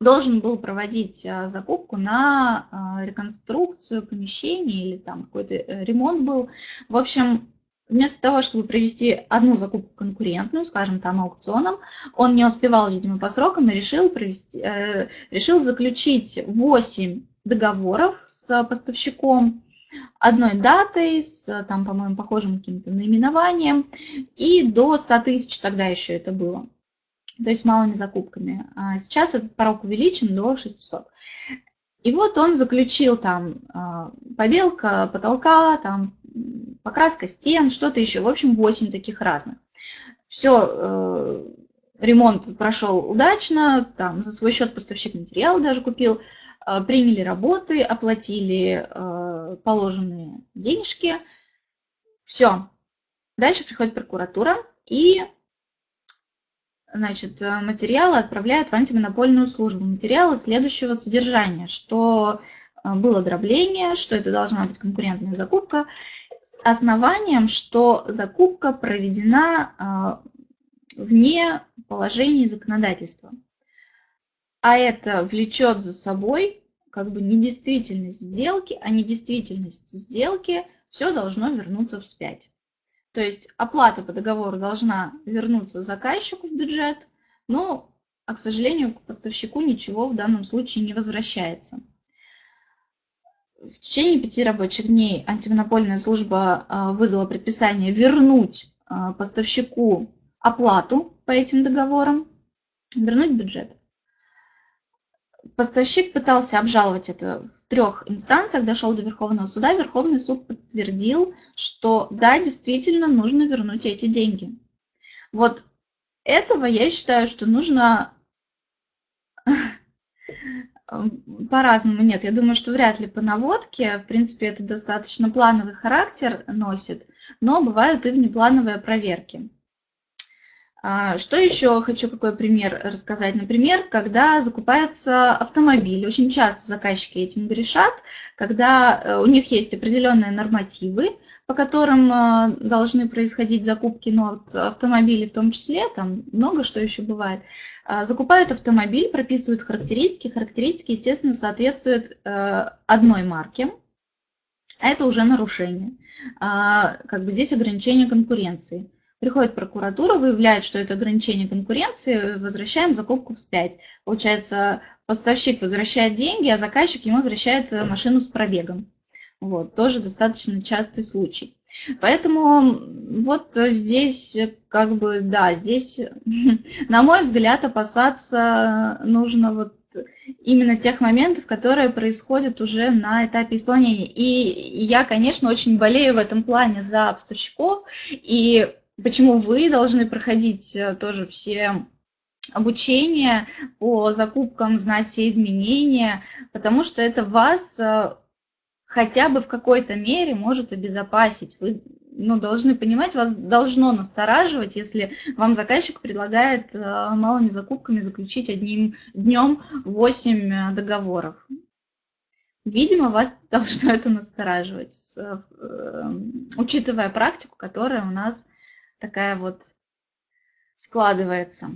должен был проводить э, закупку на э, реконструкцию помещения или там какой-то ремонт был. В общем, Вместо того, чтобы провести одну закупку конкурентную, скажем, там аукционом, он не успевал, видимо, по срокам и решил, провести, э, решил заключить 8 договоров с поставщиком одной датой, с, там, по-моему, похожим каким-то наименованием, и до 100 тысяч тогда еще это было. То есть малыми закупками. А сейчас этот порог увеличен до 600. И вот он заключил там а, побелка потолка, там покраска стен, что-то еще. В общем, 8 таких разных. Все, э, ремонт прошел удачно, там за свой счет поставщик материала даже купил, э, приняли работы, оплатили э, положенные денежки. Все. Дальше приходит прокуратура и значит, материалы отправляют в антимонопольную службу. Материалы следующего содержания, что было дробление, что это должна быть конкурентная закупка основанием, что закупка проведена а, вне положений законодательства. А это влечет за собой как бы недействительность сделки, а недействительность сделки все должно вернуться вспять. То есть оплата по договору должна вернуться заказчику в бюджет, но, а, к сожалению, к поставщику ничего в данном случае не возвращается в течение пяти рабочих дней антимонопольная служба а, выдала предписание вернуть а, поставщику оплату по этим договорам, вернуть бюджет. Поставщик пытался обжаловать это в трех инстанциях, дошел до Верховного суда. Верховный суд подтвердил, что да, действительно нужно вернуть эти деньги. Вот этого я считаю, что нужно по-разному. Нет, я думаю, что вряд ли по наводке. В принципе, это достаточно плановый характер носит, но бывают и внеплановые проверки. А, что еще хочу какой пример рассказать? Например, когда закупается автомобиль, очень часто заказчики этим грешат, когда э, у них есть определенные нормативы, по которым э, должны происходить закупки ну, автомобилей в том числе, там много что еще бывает. А, закупают автомобиль, прописывают характеристики. Характеристики, естественно, соответствуют э, одной марке. Это уже нарушение. Как бы здесь ограничение конкуренции. Приходит прокуратура, выявляет, что это ограничение конкуренции, возвращаем закупку вспять. Получается, поставщик возвращает деньги, а заказчик ему возвращает машину с пробегом. Вот, тоже достаточно частый случай. Поэтому вот здесь как бы, да, здесь, на мой взгляд, опасаться нужно вот именно тех моментов, которые происходят уже на этапе исполнения. И я, конечно, очень болею в этом плане за поставщиков, и почему вы должны проходить э, тоже все обучения по закупкам, знать все изменения, потому что это вас э, хотя бы в какой-то мере может обезопасить. Вы ну, должны понимать, вас должно настораживать, если вам заказчик предлагает э, малыми закупками заключить одним днем 8 э, договоров. Видимо, вас должно это настораживать, э, учитывая практику, которая у нас такая вот складывается.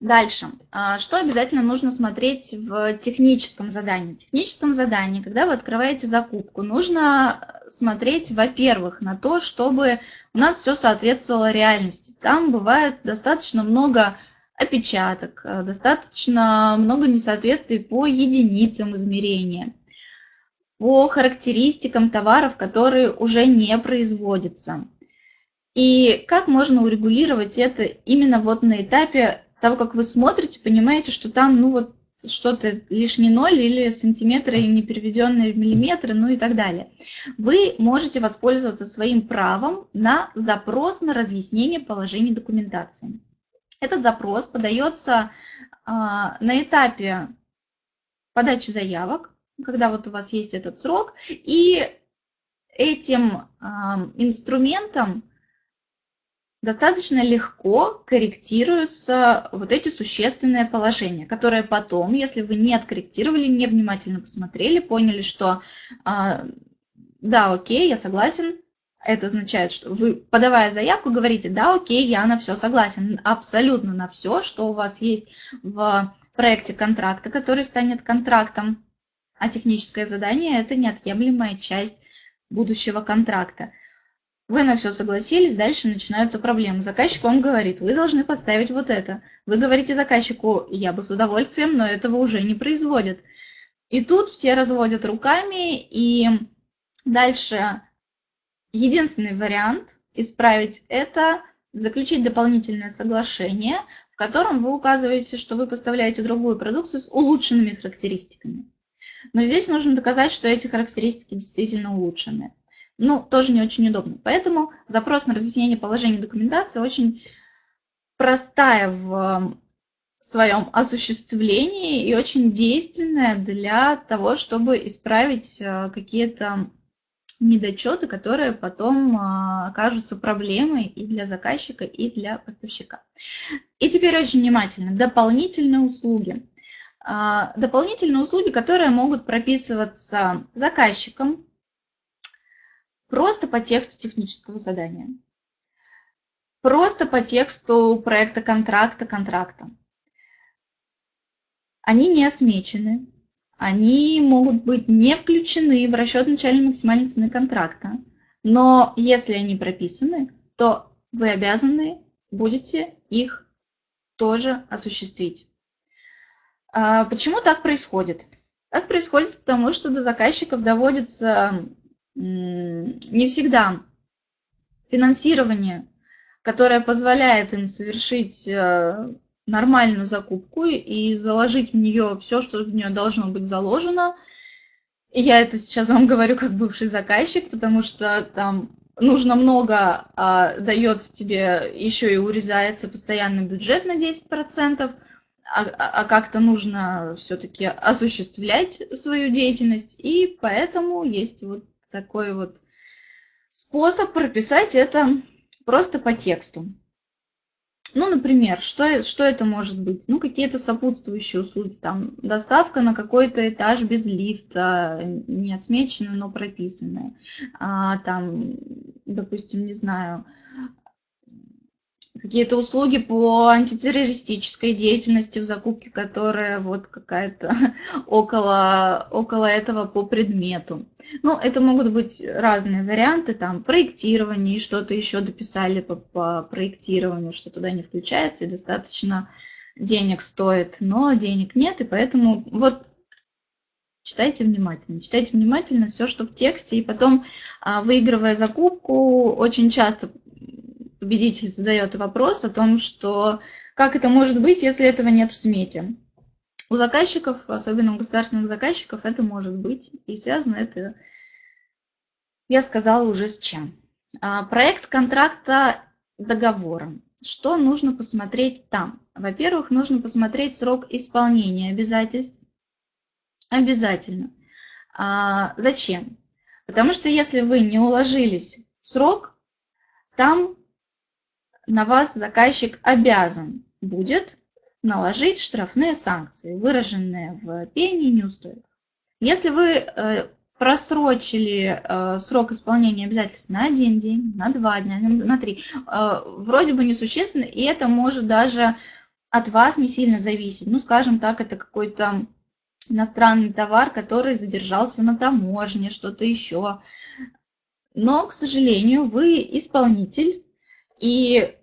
Дальше. А, что обязательно нужно смотреть в техническом задании? В техническом задании, когда вы открываете закупку, нужно смотреть, во-первых, на то, чтобы у нас все соответствовало реальности. Там бывает достаточно много опечаток, э, достаточно много несоответствий по единицам измерения, по характеристикам товаров, которые уже не производятся. И как можно урегулировать это именно вот на этапе того, как вы смотрите, понимаете, что там, ну вот, что-то лишний ноль или сантиметры не переведенные в миллиметры, ну и так далее. Вы можете воспользоваться своим правом на запрос на разъяснение положений документации. Этот запрос подается а, на этапе подачи заявок, когда вот у вас есть этот срок, и этим а, инструментом достаточно легко корректируются вот эти существенные положения, которые потом, если вы не откорректировали, не внимательно посмотрели, поняли, что а, да, окей, я согласен, это означает, что вы, подавая заявку, говорите, да, окей, я на все согласен, абсолютно на все, что у вас есть в проекте контракта, который станет контрактом, а техническое задание – это неотъемлемая часть будущего контракта. Вы на все согласились, дальше начинаются проблемы. Заказчик вам говорит, вы должны поставить вот это. Вы говорите заказчику, я бы с удовольствием, но этого уже не производят. И тут все разводят руками, и дальше единственный вариант исправить это, заключить дополнительное соглашение, в котором вы указываете, что вы поставляете другую продукцию с улучшенными характеристиками. Но здесь нужно доказать, что эти характеристики действительно улучшены ну, тоже не очень удобно. Поэтому запрос на разъяснение положения документации очень простая в своем осуществлении и очень действенная для того, чтобы исправить э, какие-то недочеты, которые потом э, окажутся проблемой и для заказчика, и для поставщика. И теперь очень внимательно. Дополнительные услуги. Э, дополнительные услуги, которые могут прописываться заказчиком Просто по тексту технического задания. Просто по тексту проекта контракта, контракта. Они не осмечены, они могут быть не включены в расчет начальной максимальной цены контракта. Но если они прописаны, то вы обязаны будете их тоже осуществить. А почему так происходит? Так происходит потому, что до заказчиков доводится не всегда финансирование, которое позволяет им совершить э, нормальную закупку и заложить в нее все, что в нее должно быть заложено. И я это сейчас вам говорю как бывший заказчик, потому что там нужно много, а дается тебе еще и урезается постоянный бюджет на 10%, а, а, а как-то нужно все-таки осуществлять свою деятельность, и поэтому есть вот такой вот способ прописать это просто по тексту. Ну, например, что, что это может быть? Ну, какие-то сопутствующие услуги, там, доставка на какой-то этаж без лифта, не осмеченная, но прописанная. А, там, допустим, не знаю, какие-то услуги по антитеррористической деятельности в закупке, которая вот какая-то около, около этого по предмету. Ну, это могут быть разные варианты, там, проектирование, что-то еще дописали по, по проектированию, что туда не включается, и достаточно денег стоит, но денег нет, и поэтому вот читайте внимательно. Читайте внимательно все, что в тексте, и потом, а, выигрывая закупку, очень часто победитель задает вопрос о том, что как это может быть, если этого нет в смете. У заказчиков, особенно у государственных заказчиков, это может быть. И связано это, я сказала, уже с чем. А, проект контракта договором. Что нужно посмотреть там? Во-первых, нужно посмотреть срок исполнения обязательств. Обязательно. А, зачем? Потому что если вы не уложились в срок, там на вас заказчик обязан будет наложить штрафные санкции, выраженные в пении неустойках. Если вы э, просрочили э, срок исполнения обязательств на один день, на два дня, на три, э, вроде бы несущественно, и это может даже от вас не сильно зависеть. Ну, скажем так, это какой-то иностранный товар, который задержался на таможне, что-то еще. Но, к сожалению, вы исполнитель, и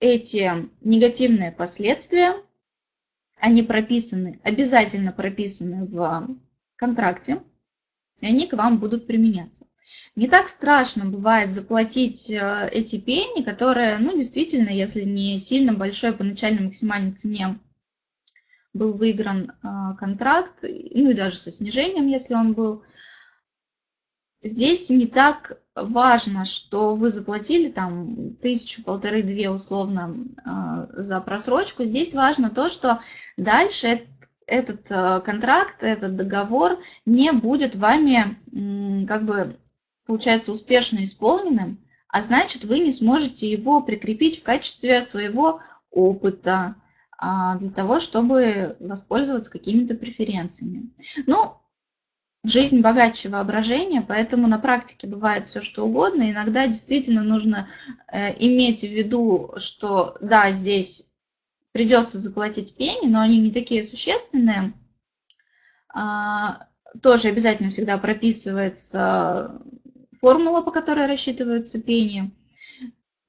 эти негативные последствия, они прописаны, обязательно прописаны в контракте, и они к вам будут применяться. Не так страшно бывает заплатить э, эти пени, которые, ну, действительно, если не сильно большой по начальной максимальной цене был выигран э, контракт, ну и даже со снижением, если он был, здесь не так важно, что вы заплатили там тысячу, полторы, две условно э, за просрочку. Здесь важно то, что дальше этот э, контракт, этот договор не будет вами, как бы, получается, успешно исполненным, а значит, вы не сможете его прикрепить в качестве своего опыта а, для того, чтобы воспользоваться какими-то преференциями. Ну, жизнь богаче воображения, поэтому на практике бывает все что угодно. Иногда действительно нужно э, иметь в виду, что да, здесь придется заплатить пени, но они не такие существенные. А, тоже обязательно всегда прописывается формула, по которой рассчитываются пени,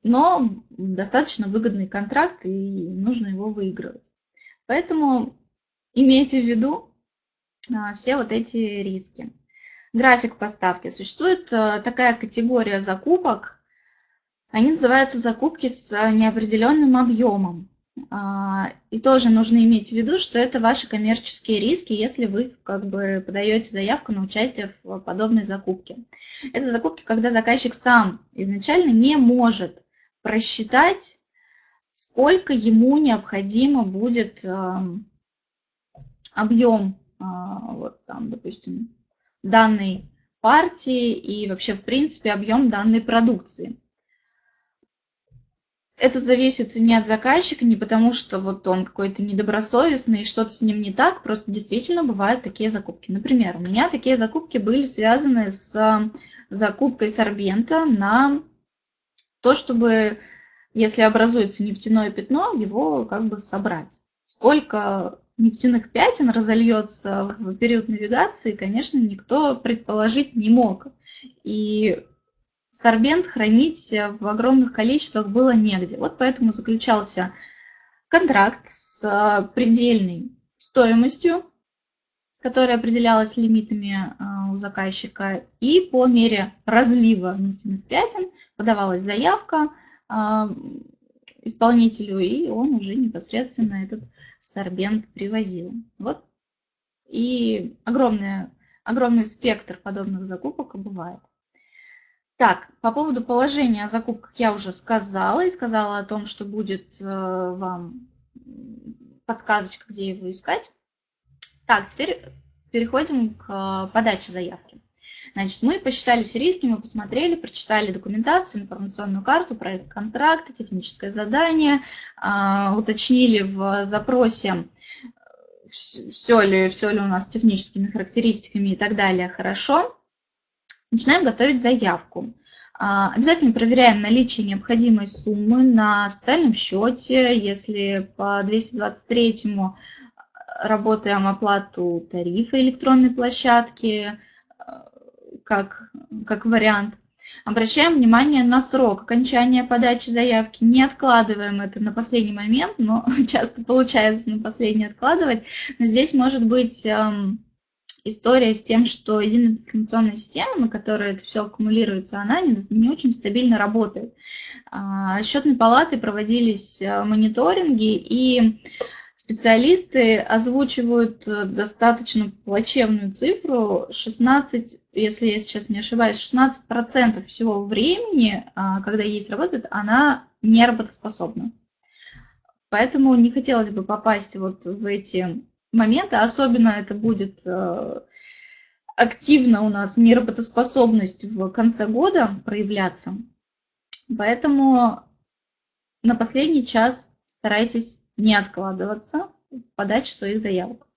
но достаточно выгодный контракт, и нужно его выигрывать. Поэтому имейте в виду все вот эти риски. График поставки. Существует а, такая категория закупок, они называются закупки с неопределенным объемом. А, и тоже нужно иметь в виду, что это ваши коммерческие риски, если вы как бы подаете заявку на участие в подобной закупке. Это закупки, когда заказчик сам изначально не может просчитать, сколько ему необходимо будет эм, объем, а, вот там, допустим, данной партии и вообще, в принципе, объем данной продукции это зависит не от заказчика, не потому что вот он какой-то недобросовестный и что-то с ним не так, просто действительно бывают такие закупки. Например, у меня такие закупки были связаны с закупкой сорбента на то, чтобы, если образуется нефтяное пятно, его как бы собрать. Сколько нефтяных пятен разольется в период навигации, конечно, никто предположить не мог. И сорбент хранить в огромных количествах было негде. Вот поэтому заключался контракт с э, предельной стоимостью, которая определялась лимитами э, у заказчика, и по мере разлива нефтяных пятен подавалась заявка э, исполнителю, и он уже непосредственно этот сорбент привозил. Вот и огромный, огромный спектр подобных закупок бывает. Так, по поводу положения о закупках я уже сказала и сказала о том, что будет э, вам подсказочка, где его искать. Так, теперь переходим к э, подаче заявки. Значит, мы посчитали все риски, мы посмотрели, прочитали документацию, информационную карту, проект контракта, техническое задание, э, уточнили в запросе, все ли, все ли у нас с техническими характеристиками и так далее хорошо начинаем готовить заявку. А, обязательно проверяем наличие необходимой суммы на специальном счете. Если по 223 работаем оплату тарифа электронной площадки, а, как, как вариант. Обращаем внимание на срок окончания подачи заявки. Не откладываем это на последний момент, но часто получается на последний откладывать. Но здесь может быть история с тем, что единая информационная система, на которой это все аккумулируется, она не, не очень стабильно работает. А, счетной палаты проводились э, мониторинги, и специалисты озвучивают э, достаточно плачевную цифру, 16, если я сейчас не ошибаюсь, 16% всего времени, а, когда есть работает, она не работоспособна. Поэтому не хотелось бы попасть вот в эти моменты, особенно это будет э, активно у нас неработоспособность в конце года проявляться. Поэтому на последний час старайтесь не откладываться в подаче своих заявок.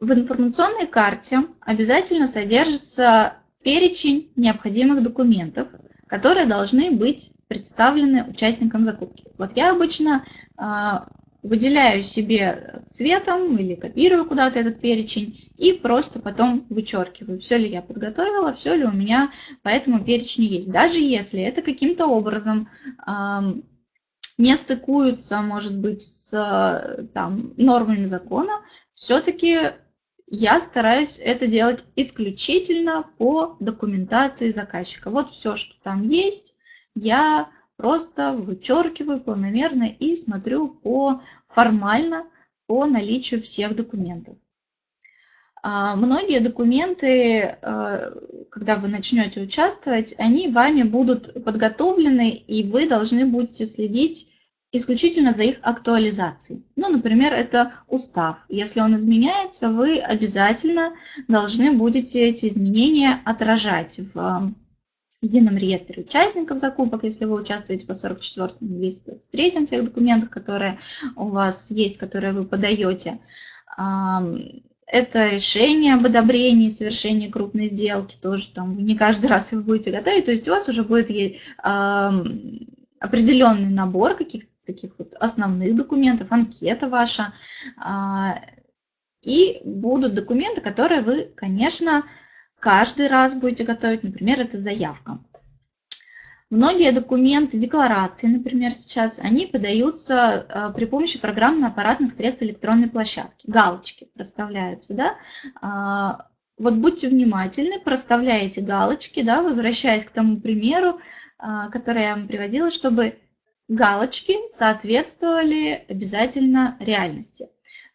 В информационной карте обязательно содержится перечень необходимых документов, которые должны быть представлены участникам закупки. Вот я обычно а, выделяю себе цветом или копирую куда-то этот перечень и просто потом вычеркиваю, все ли я подготовила, все ли у меня по этому перечню есть. Даже если это каким-то образом э, не стыкуются, может быть, с там, нормами закона, все-таки я стараюсь это делать исключительно по документации заказчика. Вот все, что там есть, я просто вычеркиваю планомерно и смотрю по формально по наличию всех документов. А, многие документы, а, когда вы начнете участвовать, они вами будут подготовлены, и вы должны будете следить исключительно за их актуализацией. Ну, например, это устав. Если он изменяется, вы обязательно должны будете эти изменения отражать в едином реестре участников закупок, если вы участвуете по 44 223 тех документах, которые у вас есть, которые вы подаете. Это решение об одобрении совершения крупной сделки, тоже там не каждый раз вы будете готовить, то есть у вас уже будет определенный набор каких-то таких вот основных документов, анкета ваша, а, и будут документы, которые вы, конечно, каждый раз будете готовить, например, это заявка. Многие документы, декларации, например, сейчас, они подаются э, при помощи программно-аппаратных средств электронной площадки. Галочки проставляются, да. А, вот будьте внимательны, проставляете галочки, да, возвращаясь к тому примеру, а, который я вам приводила, чтобы галочки соответствовали обязательно реальности.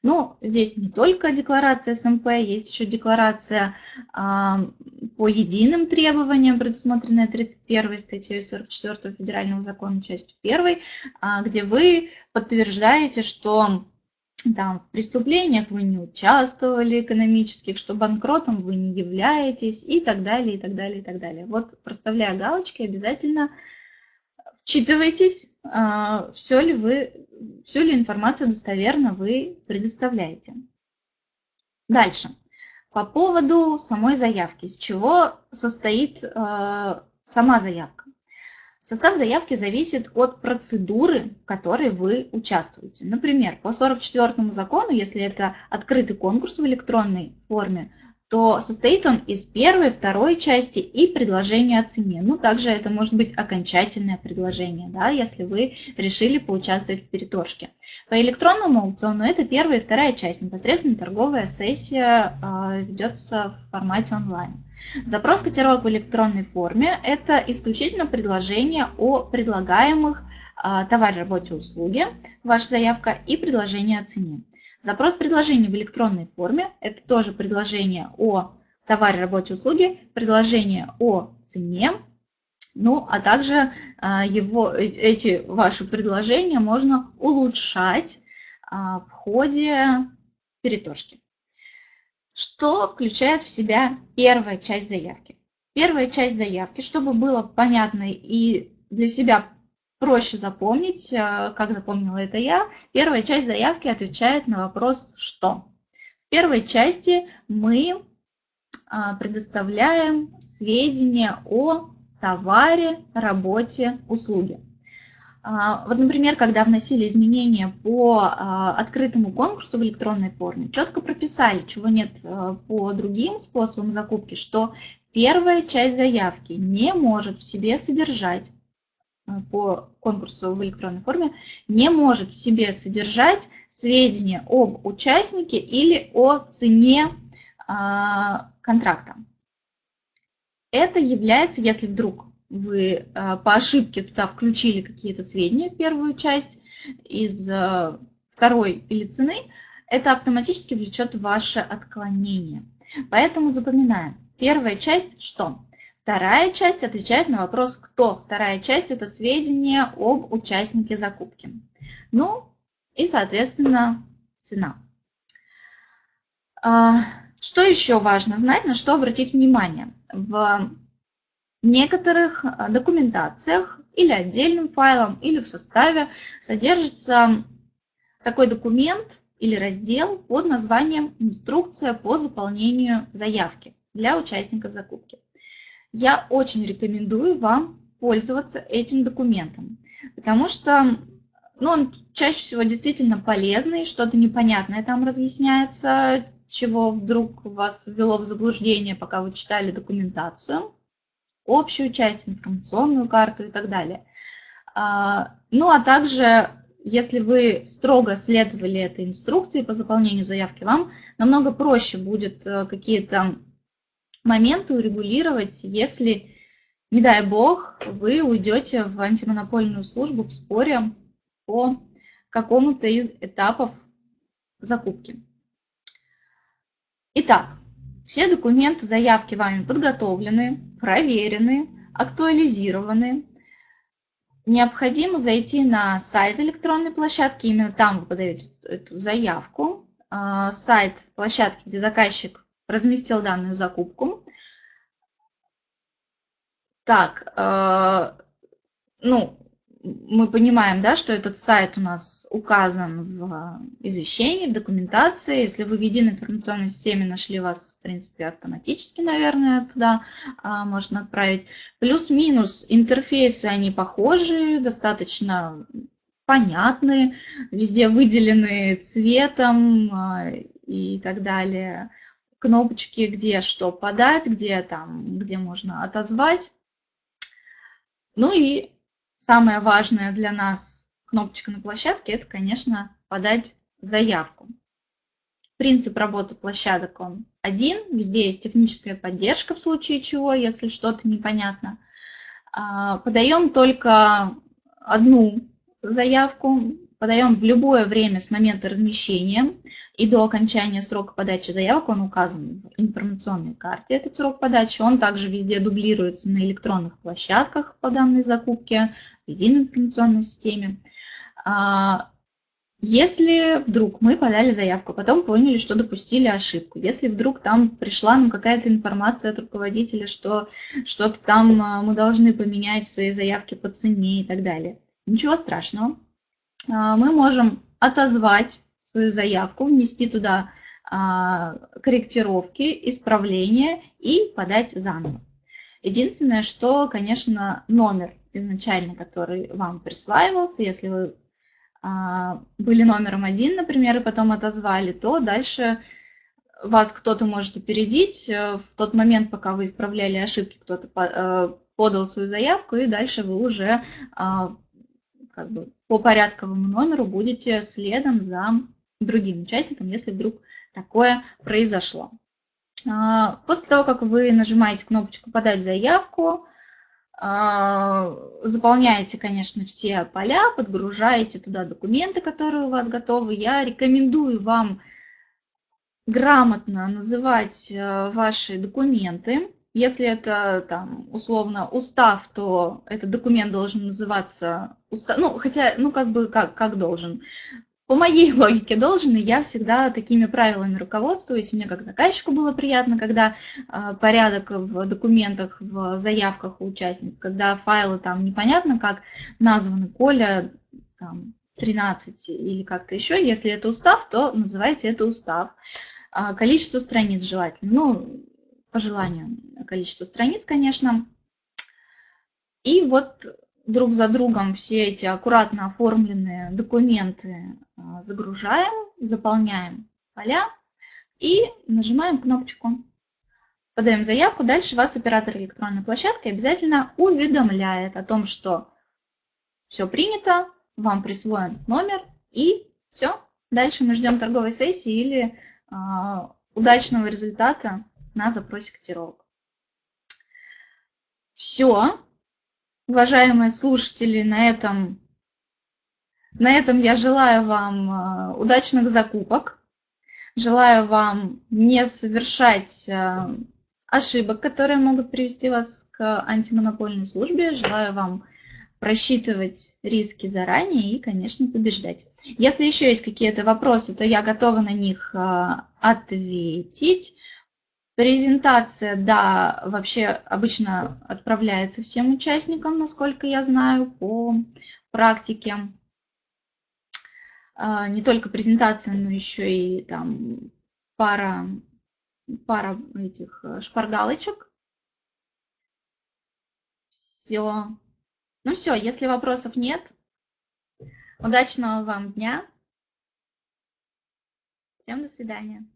Ну, здесь не только декларация СМП, есть еще декларация а, по единым требованиям, предусмотренная 31 статьей 44 Федерального закона, частью 1, а, где вы подтверждаете, что там, в преступлениях вы не участвовали экономических, что банкротом вы не являетесь и так далее, и так далее, и так далее. Вот проставляя галочки, обязательно вчитывайтесь, а, все ли, вы, всю ли информацию достоверно вы предоставляете. Дальше. По поводу самой заявки. Из чего состоит а, сама заявка? Состав заявки зависит от процедуры, в которой вы участвуете. Например, по 44 закону, если это открытый конкурс в электронной форме, то состоит он из первой, второй части и предложения о цене. Ну, также это может быть окончательное предложение, да, если вы решили поучаствовать в переторжке. По электронному аукциону это первая и вторая часть, непосредственно торговая сессия э, ведется в формате онлайн. Запрос котировок в электронной форме – это исключительно предложение о предлагаемых э, товаре, работе, услуге, ваша заявка и предложение о цене. Запрос предложения в электронной форме – это тоже предложение о товаре, работе, услуге, предложение о цене, ну, а также а, его, э, эти ваши предложения можно улучшать а, в ходе переторжки. Что включает в себя первая часть заявки? Первая часть заявки, чтобы было понятно и для себя проще запомнить, э, как запомнила это я. Первая часть заявки отвечает на вопрос «что?». В первой части мы а, предоставляем сведения о товаре, работе, услуге. А, вот, например, когда вносили изменения по а, открытому конкурсу в электронной форме, четко прописали, чего нет по другим способам закупки, что первая часть заявки не может в себе содержать Э, по конкурсу в электронной форме не может в себе содержать сведения об участнике или о цене а, контракта. Это является, если вдруг вы а, по ошибке туда включили какие-то сведения первую часть из а, второй или цены, это автоматически влечет ваше отклонение. Поэтому запоминаем. Первая часть что? Вторая часть отвечает на вопрос «Кто?». Вторая часть – это сведения об участнике закупки. Ну и, соответственно, цена. А, Что еще важно знать, на что обратить внимание? В некоторых э, документациях или отдельным файлом, или в составе содержится такой документ или раздел под названием «Инструкция по заполнению заявки» для участников закупки. Я очень рекомендую вам пользоваться этим документом, потому что ну, он чаще всего действительно полезный, что-то непонятное там разъясняется, чего вдруг вас ввело в заблуждение, пока вы читали документацию, общую часть, информационную карту и так далее. А, ну, а также, если вы строго следовали этой инструкции по заполнению заявки, вам намного проще будет э, какие-то моменты урегулировать, если, не дай бог, вы уйдете в антимонопольную службу в споре по какому-то из этапов закупки. Итак, все документы заявки вами подготовлены, проверены, актуализированы. Необходимо зайти на сайт электронной площадки, именно там вы подаете эту заявку. А, сайт площадки, где заказчик разместил данную закупку. Так, э, ну, мы понимаем, да, что этот сайт у нас указан в извещении, в документации. Если вы в единой информационной системе нашли вас, в принципе, автоматически, наверное, туда а, можно отправить. Плюс-минус интерфейсы, они похожи, достаточно понятны, везде выделены цветом а, и так далее. Кнопочки, где что подать, где там, где можно отозвать. Ну и Самое важное для нас кнопочка на площадке – это, конечно, подать заявку. Принцип работы площадок он один. Везде есть техническая поддержка в случае чего, если что-то непонятно. А, подаем только одну заявку, подаем в любое время с момента размещения и до окончания срока подачи заявок, он указан в информационной карте, этот срок подачи, он также везде дублируется на электронных площадках по данной закупке, в единой информационной системе. А, если вдруг мы подали заявку, потом поняли, что допустили ошибку, если вдруг там пришла нам какая-то информация от руководителя, что что-то там а, мы должны поменять в своей заявке по цене и так далее, ничего страшного мы можем отозвать свою заявку, внести туда а, корректировки, исправления и подать заново. Единственное, что, конечно, номер изначально, который вам присваивался, если вы а, были номером один, например, и потом отозвали, то дальше вас кто-то может опередить. В тот момент, пока вы исправляли ошибки, кто-то э, подал свою заявку, и дальше вы уже как бы по порядковому номеру будете следом за другим участником, если вдруг такое произошло. А, после того, как вы нажимаете кнопочку «Подать заявку», а, заполняете, конечно, все поля, подгружаете туда документы, которые у вас готовы. Я рекомендую вам грамотно называть э, ваши документы, если это там условно устав, то этот документ должен называться устав, ну хотя, ну как бы как, как должен. По моей логике должен, и я всегда такими правилами руководствуюсь. Мне как заказчику было приятно, когда э, порядок в документах, в заявках у участников, когда файлы там непонятно как названы, Коля там, 13 или как-то еще. Если это устав, то называйте это устав. А, количество страниц желательно. Ну, по желанию количество страниц, конечно. И вот друг за другом все эти аккуратно оформленные документы а, загружаем, заполняем поля и нажимаем кнопочку. Подаем заявку, дальше вас оператор электронной площадки обязательно уведомляет о том, что все принято, вам присвоен номер и все. Дальше мы ждем торговой сессии или э, удачного результата на запросе котировок. Все. Уважаемые слушатели, на этом, на этом я желаю вам э, удачных закупок. Желаю вам не совершать э, ошибок, которые могут привести вас к антимонопольной службе. Желаю вам просчитывать риски заранее и, конечно, побеждать. Если еще есть какие-то вопросы, то я готова на них э, ответить. Презентация, да, вообще обычно отправляется всем участникам, насколько я знаю, по практике. А, не только презентация, но еще и там пара, пара этих э, шпаргалочек. Все. Ну все, если вопросов нет, удачного вам дня. Всем до свидания.